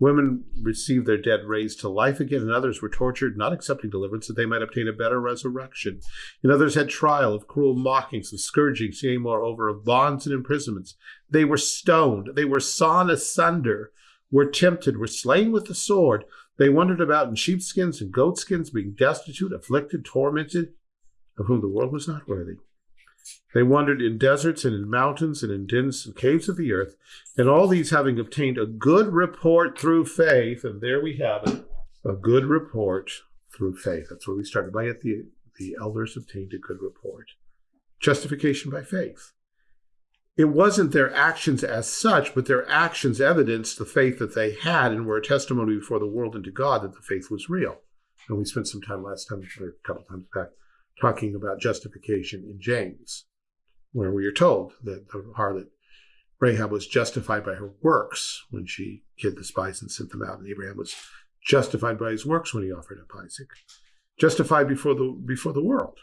Women received their dead raised to life again, and others were tortured, not accepting deliverance, that they might obtain a better resurrection. And others had trial of cruel mockings and scourgings, yea, moreover, of bonds and imprisonments. They were stoned, they were sawn asunder, were tempted, were slain with the sword. They wandered about in sheepskins and goatskins, being destitute, afflicted, tormented, of whom the world was not worthy. They wandered in deserts and in mountains and in dens and caves of the earth, and all these having obtained a good report through faith, and there we have it, a good report through faith. That's where we started. By it, the, the elders obtained a good report. Justification by faith. It wasn't their actions as such, but their actions evidenced the faith that they had and were a testimony before the world and to God that the faith was real. And we spent some time last time, or a couple times back, talking about justification in James, where we are told that the harlot Rahab was justified by her works when she hid the spies and sent them out, and Abraham was justified by his works when he offered up Isaac, justified before the before the world,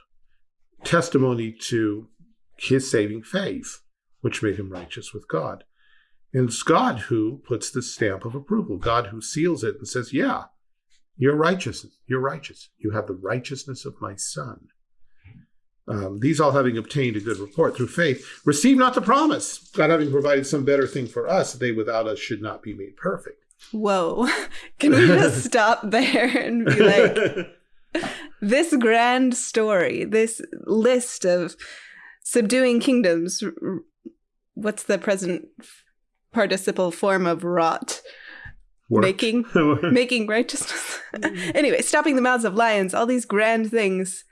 testimony to his saving faith, which made him righteous with God. And it's God who puts the stamp of approval, God who seals it and says, Yeah, you're righteous. You're righteous. You have the righteousness of my son. Um, these all having obtained a good report through faith, receive not the promise, God having provided some better thing for us, they without us should not be made perfect. Whoa. Can we just stop there and be like, this grand story, this list of subduing kingdoms, what's the present participle form of wrought? Worked. making making righteousness. anyway, stopping the mouths of lions, all these grand things,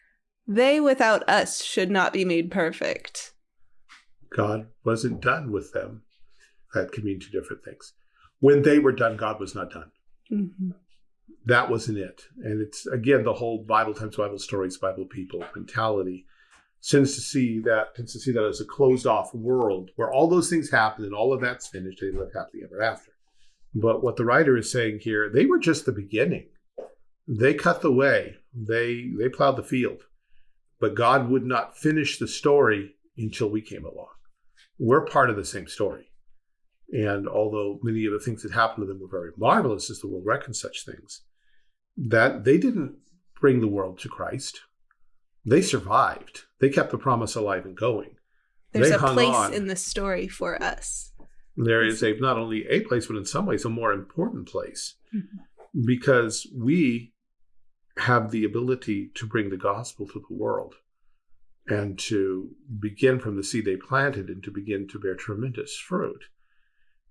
they without us should not be made perfect. God wasn't done with them. That can mean two different things. When they were done, God was not done. Mm-hmm. That wasn't it. And it's again the whole Bible times Bible stories, Bible people mentality tends to see that tends to see that as a closed off world where all those things happen and all of that's finished and they live happily ever after. But what the writer is saying here, they were just the beginning. They cut the way. They they plowed the field. But God would not finish the story until we came along. We're part of the same story. And although many of the things that happened to them were very marvelous as the world reckons such things, that they didn't bring the world to Christ. They survived. They kept the promise alive and going. There's They a place on. in the story for us. There is a not only a place, but in some ways a more important place Mhm. because we have the ability to bring the gospel to the world and to begin from the seed they planted and to begin to bear tremendous fruit.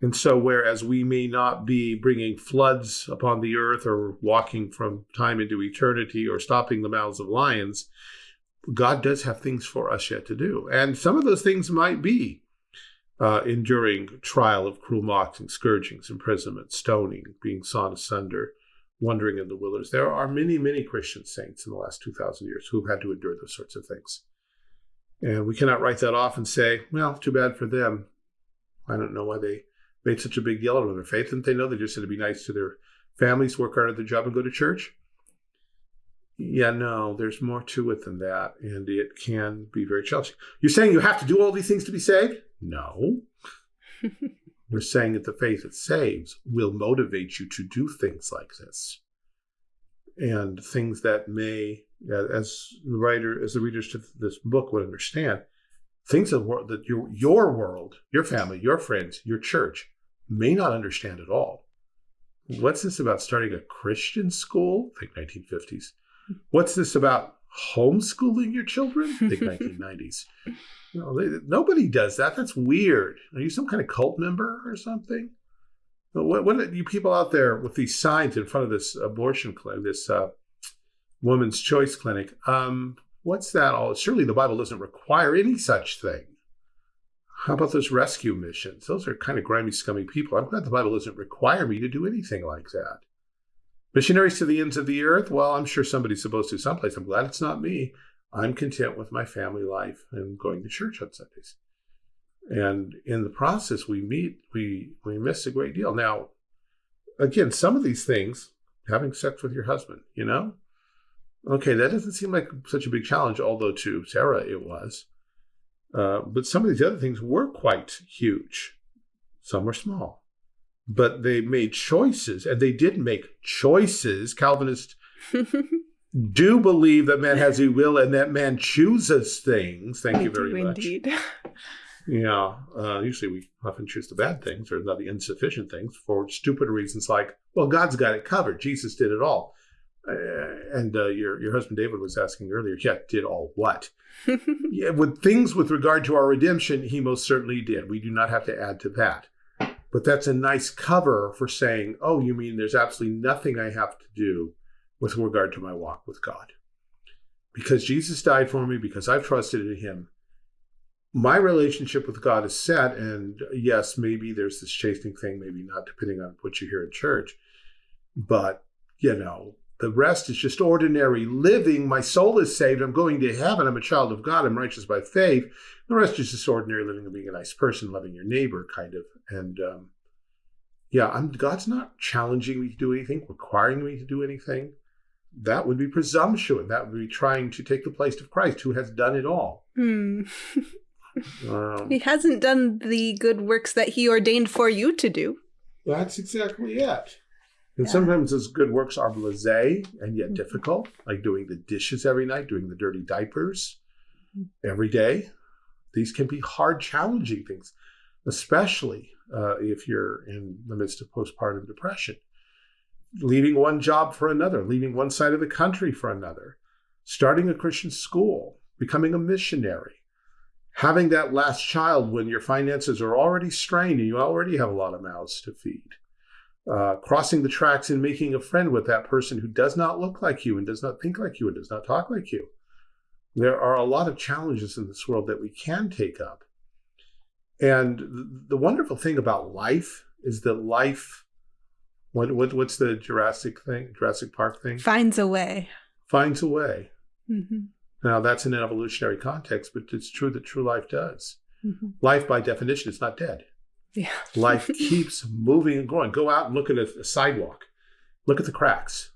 And so, whereas we may not be bringing floods upon the earth or walking from time into eternity or stopping the mouths of lions, God does have things for us yet to do. And some of those things might be uh, enduring trial of cruel mockings, scourgings, imprisonment, stoning, being sawn asunder, wandering in the wilderness. There are many, many Christian saints in the last 2,000 years who've had to endure those sorts of things. And we cannot write that off and say, well, too bad for them. I don't know why they made such a big deal out of their faith. Didn't they know they just had to be nice to their families, work hard at their job, and go to church? Yeah, no, there's more to it than that. And it can be very challenging. You're saying you have to do all these things to be saved? No. We're saying that the faith that saves will motivate you to do things like this. And things that may, as the writer, as the readers to this book would understand, things that, that your, your world, your family, your friends, your church may not understand at all. What's this about starting a Christian school? Think 1950s. What's this about homeschooling your children? Think 1990s. No, they, nobody does that. That's weird. Are you some kind of cult member or something? What, what are you people out there with these signs in front of this abortion clinic, this uh, woman's choice clinic? Um, what's that all? Surely the Bible doesn't require any such thing. How about those rescue missions? Those are kind of grimy, scummy people. I'm glad the Bible doesn't require me to do anything like that. Missionaries to the ends of the earth? Well, I'm sure somebody's supposed to someplace. I'm glad it's not me. I'm content with my family life and going to church on Sundays. And in the process, we meet, we we miss a great deal. Now, again, some of these things, having sex with your husband, you know, okay, that doesn't seem like such a big challenge, although to Sarah it was. Uh, but some of these other things were quite huge. Some were small, but they made choices, and they did make choices. Calvinists do believe that man has a will and that man chooses things. Thank you very do much. Indeed. Yeah, uh, usually we often choose the bad things or the insufficient things for stupid reasons like, well, God's got it covered. Jesus did it all. Uh, and uh, your your husband David was asking earlier, yeah, did all what? yeah, with things with regard to our redemption, he most certainly did. We do not have to add to that. But that's a nice cover for saying, oh, you mean there's absolutely nothing I have to do with regard to my walk with God. Because Jesus died for me, because I've trusted in him, my relationship with God is set. And yes, maybe there's this chastening thing, maybe not, depending on what you hear in church. But, you know, the rest is just ordinary living. My soul is saved. I'm going to heaven. I'm a child of God. I'm righteous by faith. The rest is just ordinary living and being a nice person, loving your neighbor, kind of. And um, yeah, I'm, God's not challenging me to do anything, requiring me to do anything. That would be presumption. That would be trying to take the place of Christ, who has done it all. Hmm. Um, He hasn't done the good works that he ordained for you to do. That's exactly it. And Yeah. sometimes those good works are blasé and yet Mhm. difficult, like doing the dishes every night, doing the dirty diapers Mhm. every day. These can be hard, challenging things, especially uh, if you're in the midst of postpartum depression. Leaving one job for another, leaving one side of the country for another, starting a Christian school, becoming a missionary, having that last child when your finances are already strained and you already have a lot of mouths to feed uh, crossing the tracks and making a friend with that person who does not look like you and does not think like you and does not talk like you. There are a lot of challenges in this world that we can take up. And the wonderful thing about life is that life, what, what what's the Jurassic thing, Jurassic Park thing? Finds a way. Finds a way. Mm-hmm. Now that's in an evolutionary context, but it's true that true life does. Mm-hmm. Life, by definition, is not dead. Yeah. Life keeps moving and growing. Go out and look at a, a sidewalk. Look at the cracks.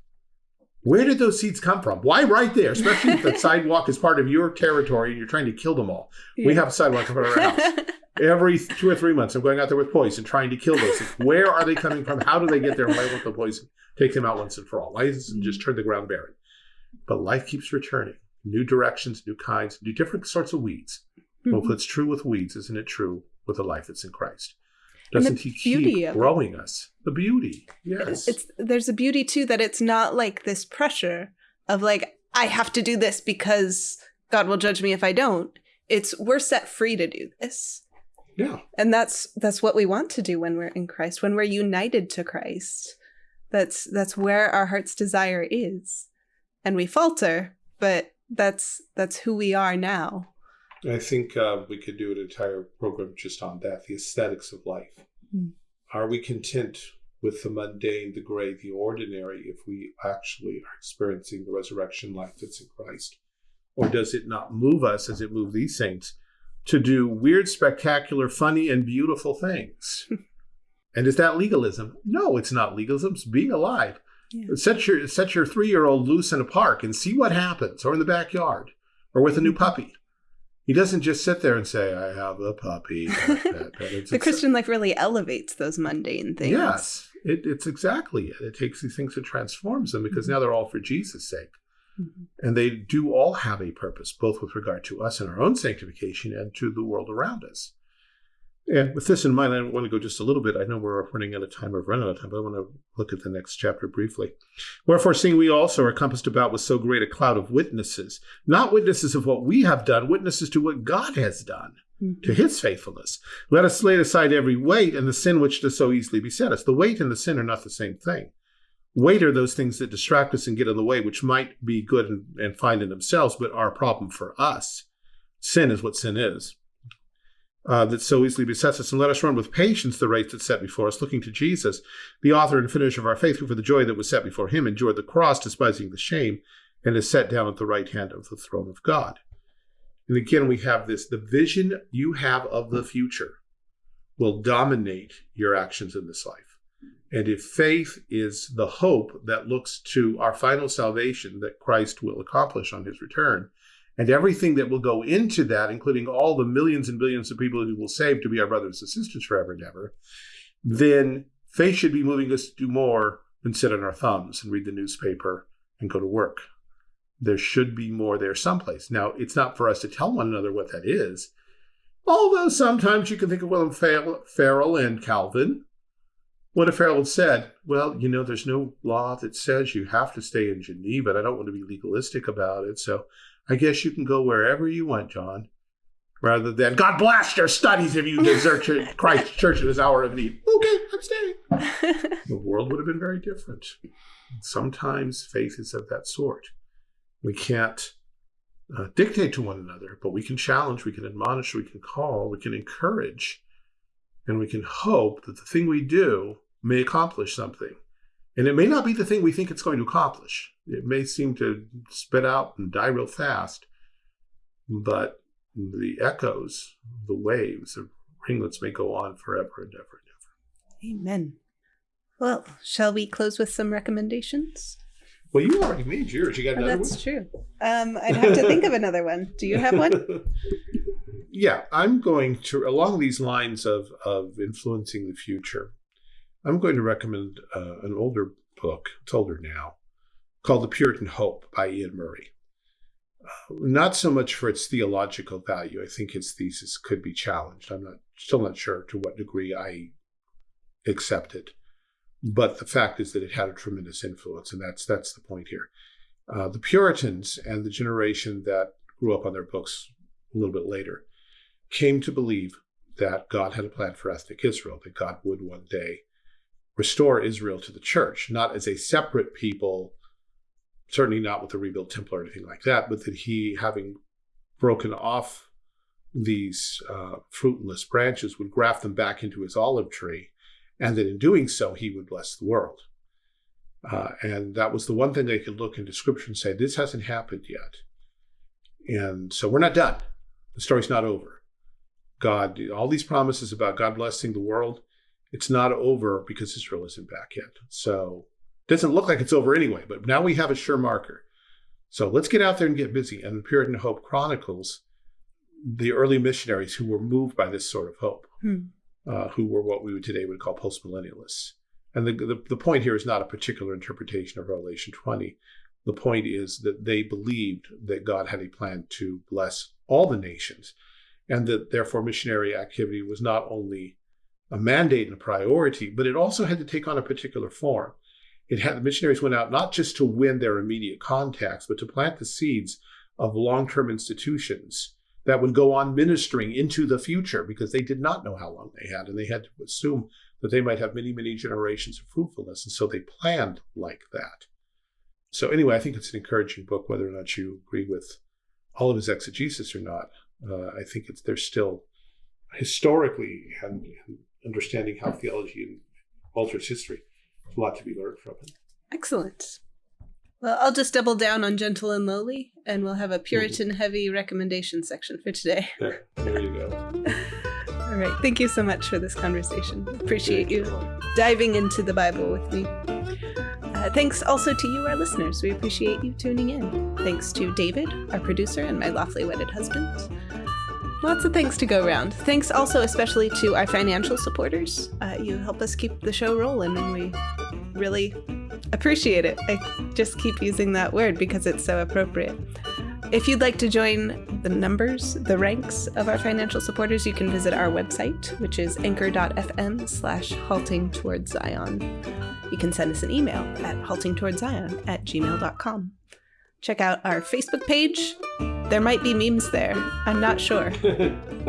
Where did those seeds come from? Why right there? Especially if the sidewalk is part of your territory and you're trying to kill them all. Yeah. We have a sidewalk in front of our house. Every two or three months, I'm going out there with poison, trying to kill those things. Where are they coming from? How do they get there? Why won't the poison take them out once and for all? Why doesn't it just turn the ground barren? But life keeps returning. New directions, new kinds, new different sorts of weeds. Mm-hmm. Well, if it's true with weeds, isn't it true with the life that's in Christ? Doesn't he keep growing us? The beauty, yes. It's there's a beauty too that it's not like this pressure of like I have to do this because God will judge me if I don't. It's we're set free to do this. Yeah. And that's that's what we want to do when we're in Christ, when we're united to Christ. That's that's where our heart's desire is. And we falter, but that's that's who we are now. I think uh, we could do an entire program just on that the aesthetics of life. Mm. Are we content with the mundane, the gray, the ordinary if we actually are experiencing the resurrection life that's in Christ? Or does it not move us as it moved these saints to do weird, spectacular, funny, and beautiful things? and is that legalism? No, it's not legalism. It's being alive. Yeah. Set your set your three year old loose in a park and see what happens, or in the backyard, or with a new puppy. He doesn't just sit there and say, I have a puppy. the Christian life really elevates those mundane things. Yes, it, it's exactly it. It takes these things and transforms them because mm-hmm. now they're all for Jesus' sake. Mm-hmm. And they do all have a purpose, both with regard to us and our own sanctification and to the world around us. And with this in mind, I want to go just a little bit. I know we're running out of time, we've run out of time, but I want to look at the next chapter briefly. Wherefore, seeing we also are compassed about with so great a cloud of witnesses, not witnesses of what we have done, witnesses to what God has done, mm-hmm. to his faithfulness. Let us lay aside every weight and the sin which does so easily beset us. The weight and the sin are not the same thing. Weight are those things that distract us and get in the way, which might be good and, fine in themselves, but are a problem for us. Sin is what sin is uh, that so easily besets us, and let us run with patience the race that's set before us, looking to Jesus, the author and finisher of our faith, who for the joy that was set before him endured the cross, despising the shame, and is set down at the right hand of the throne of God. And again, we have this the vision you have of the future will dominate your actions in this life. And if faith is the hope that looks to our final salvation that Christ will accomplish on his return, and everything that will go into that, including all the millions and billions of people who will save to be our brothers and sisters forever and ever, then faith should be moving us to do more than sit on our thumbs and read the newspaper and go to work. There should be more there someplace. Now, it's not for us to tell one another what that is, although sometimes you can think of William Farel and Calvin. What if Farel had said, well, you know, there's no law that says you have to stay in Geneva, and I don't want to be legalistic about it, so I guess you can go wherever you want, John, rather than God blast your studies if you desert Christ's church at his hour of need. Okay, I'm staying. the world would have been very different. Sometimes faith is of that sort. We can't uh, dictate to one another, but we can challenge, we can admonish, we can call, we can encourage, and we can hope that the thing we do may accomplish something. And it may not be the thing we think it's going to accomplish. It may seem to spit out and die real fast, but the echoes, the waves of ringlets may go on forever and ever and ever. Amen. Well, shall we close with some recommendations? Well, you already made yours. You got another oh, that's one? true. Um, I'd have to think of another one. Do you have one? yeah, I'm going to, along these lines of, of influencing the future, I'm going to recommend uh, an older book, it's older now, called The Puritan Hope by Iain Murray. Uh, not so much for its theological value. I think its thesis could be challenged. I'm not still not sure to what degree I accept it, but the fact is that it had a tremendous influence, and that's that's the point here. Uh, the Puritans and the generation that grew up on their books a little bit later came to believe that God had a plan for ethnic Israel, that God would one day restore Israel to the church, not as a separate people, certainly not with the rebuilt temple or anything like that, but that he, having broken off these uh, fruitless branches, would graft them back into his olive tree, and that in doing so, he would bless the world. Uh, and that was the one thing they could look into scripture and say, this hasn't happened yet. And so we're not done. The story's not over. God, all these promises about God blessing the world, it's not over because Israel isn't back yet. So it doesn't look like it's over anyway, but now we have a sure marker. So let's get out there and get busy. And the Puritan Hope chronicles the early missionaries who were moved by this sort of hope, hmm. uh, who were what we would today would call postmillennialists. And the, the, the point here is not a particular interpretation of Revelation 20. The point is that they believed that God had a plan to bless all the nations, and that therefore missionary activity was not only a mandate and a priority, but it also had to take on a particular form. It had the missionaries went out not just to win their immediate contacts, but to plant the seeds of long-term institutions that would go on ministering into the future because they did not know how long they had, and they had to assume that they might have many, many generations of fruitfulness. And so they planned like that. So anyway, I think it's an encouraging book, whether or not you agree with all of his exegesis or not. Uh, I think it's there's still historically and, and understanding how theology alters history. There's a lot to be learned from it. Excellent. Well, I'll just double down on gentle and lowly, and we'll have a Puritan heavy recommendation section for today. There, there you go. All right. Thank you so much for this conversation. Appreciate you diving into the Bible with me. Uh, thanks also to you, our listeners. We appreciate you tuning in. Thanks to David, our producer, and my lawfully wedded husband. Lots of things to go around. Thanks also especially to our financial supporters. Uh, you help us keep the show rolling, and we really appreciate it. I just keep using that word because it's so appropriate. If you'd like to join the numbers, the ranks of our financial supporters, you can visit our website, which is anchor.fm slash halting towards Zion. You can send us an email at haltingtowardszion at gmail.com. Check out our Facebook page. There might be memes there. I'm not sure.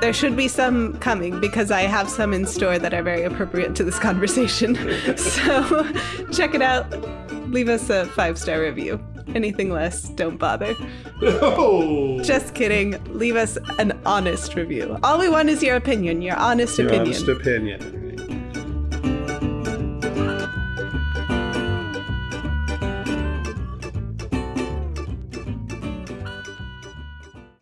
there should be some coming because I have some in store that are very appropriate to this conversation. so check it out. Leave us a five star review. Anything less, don't bother. No. Just kidding. Leave us an honest review. All we want is your opinion, your honest your opinion. Honest opinion.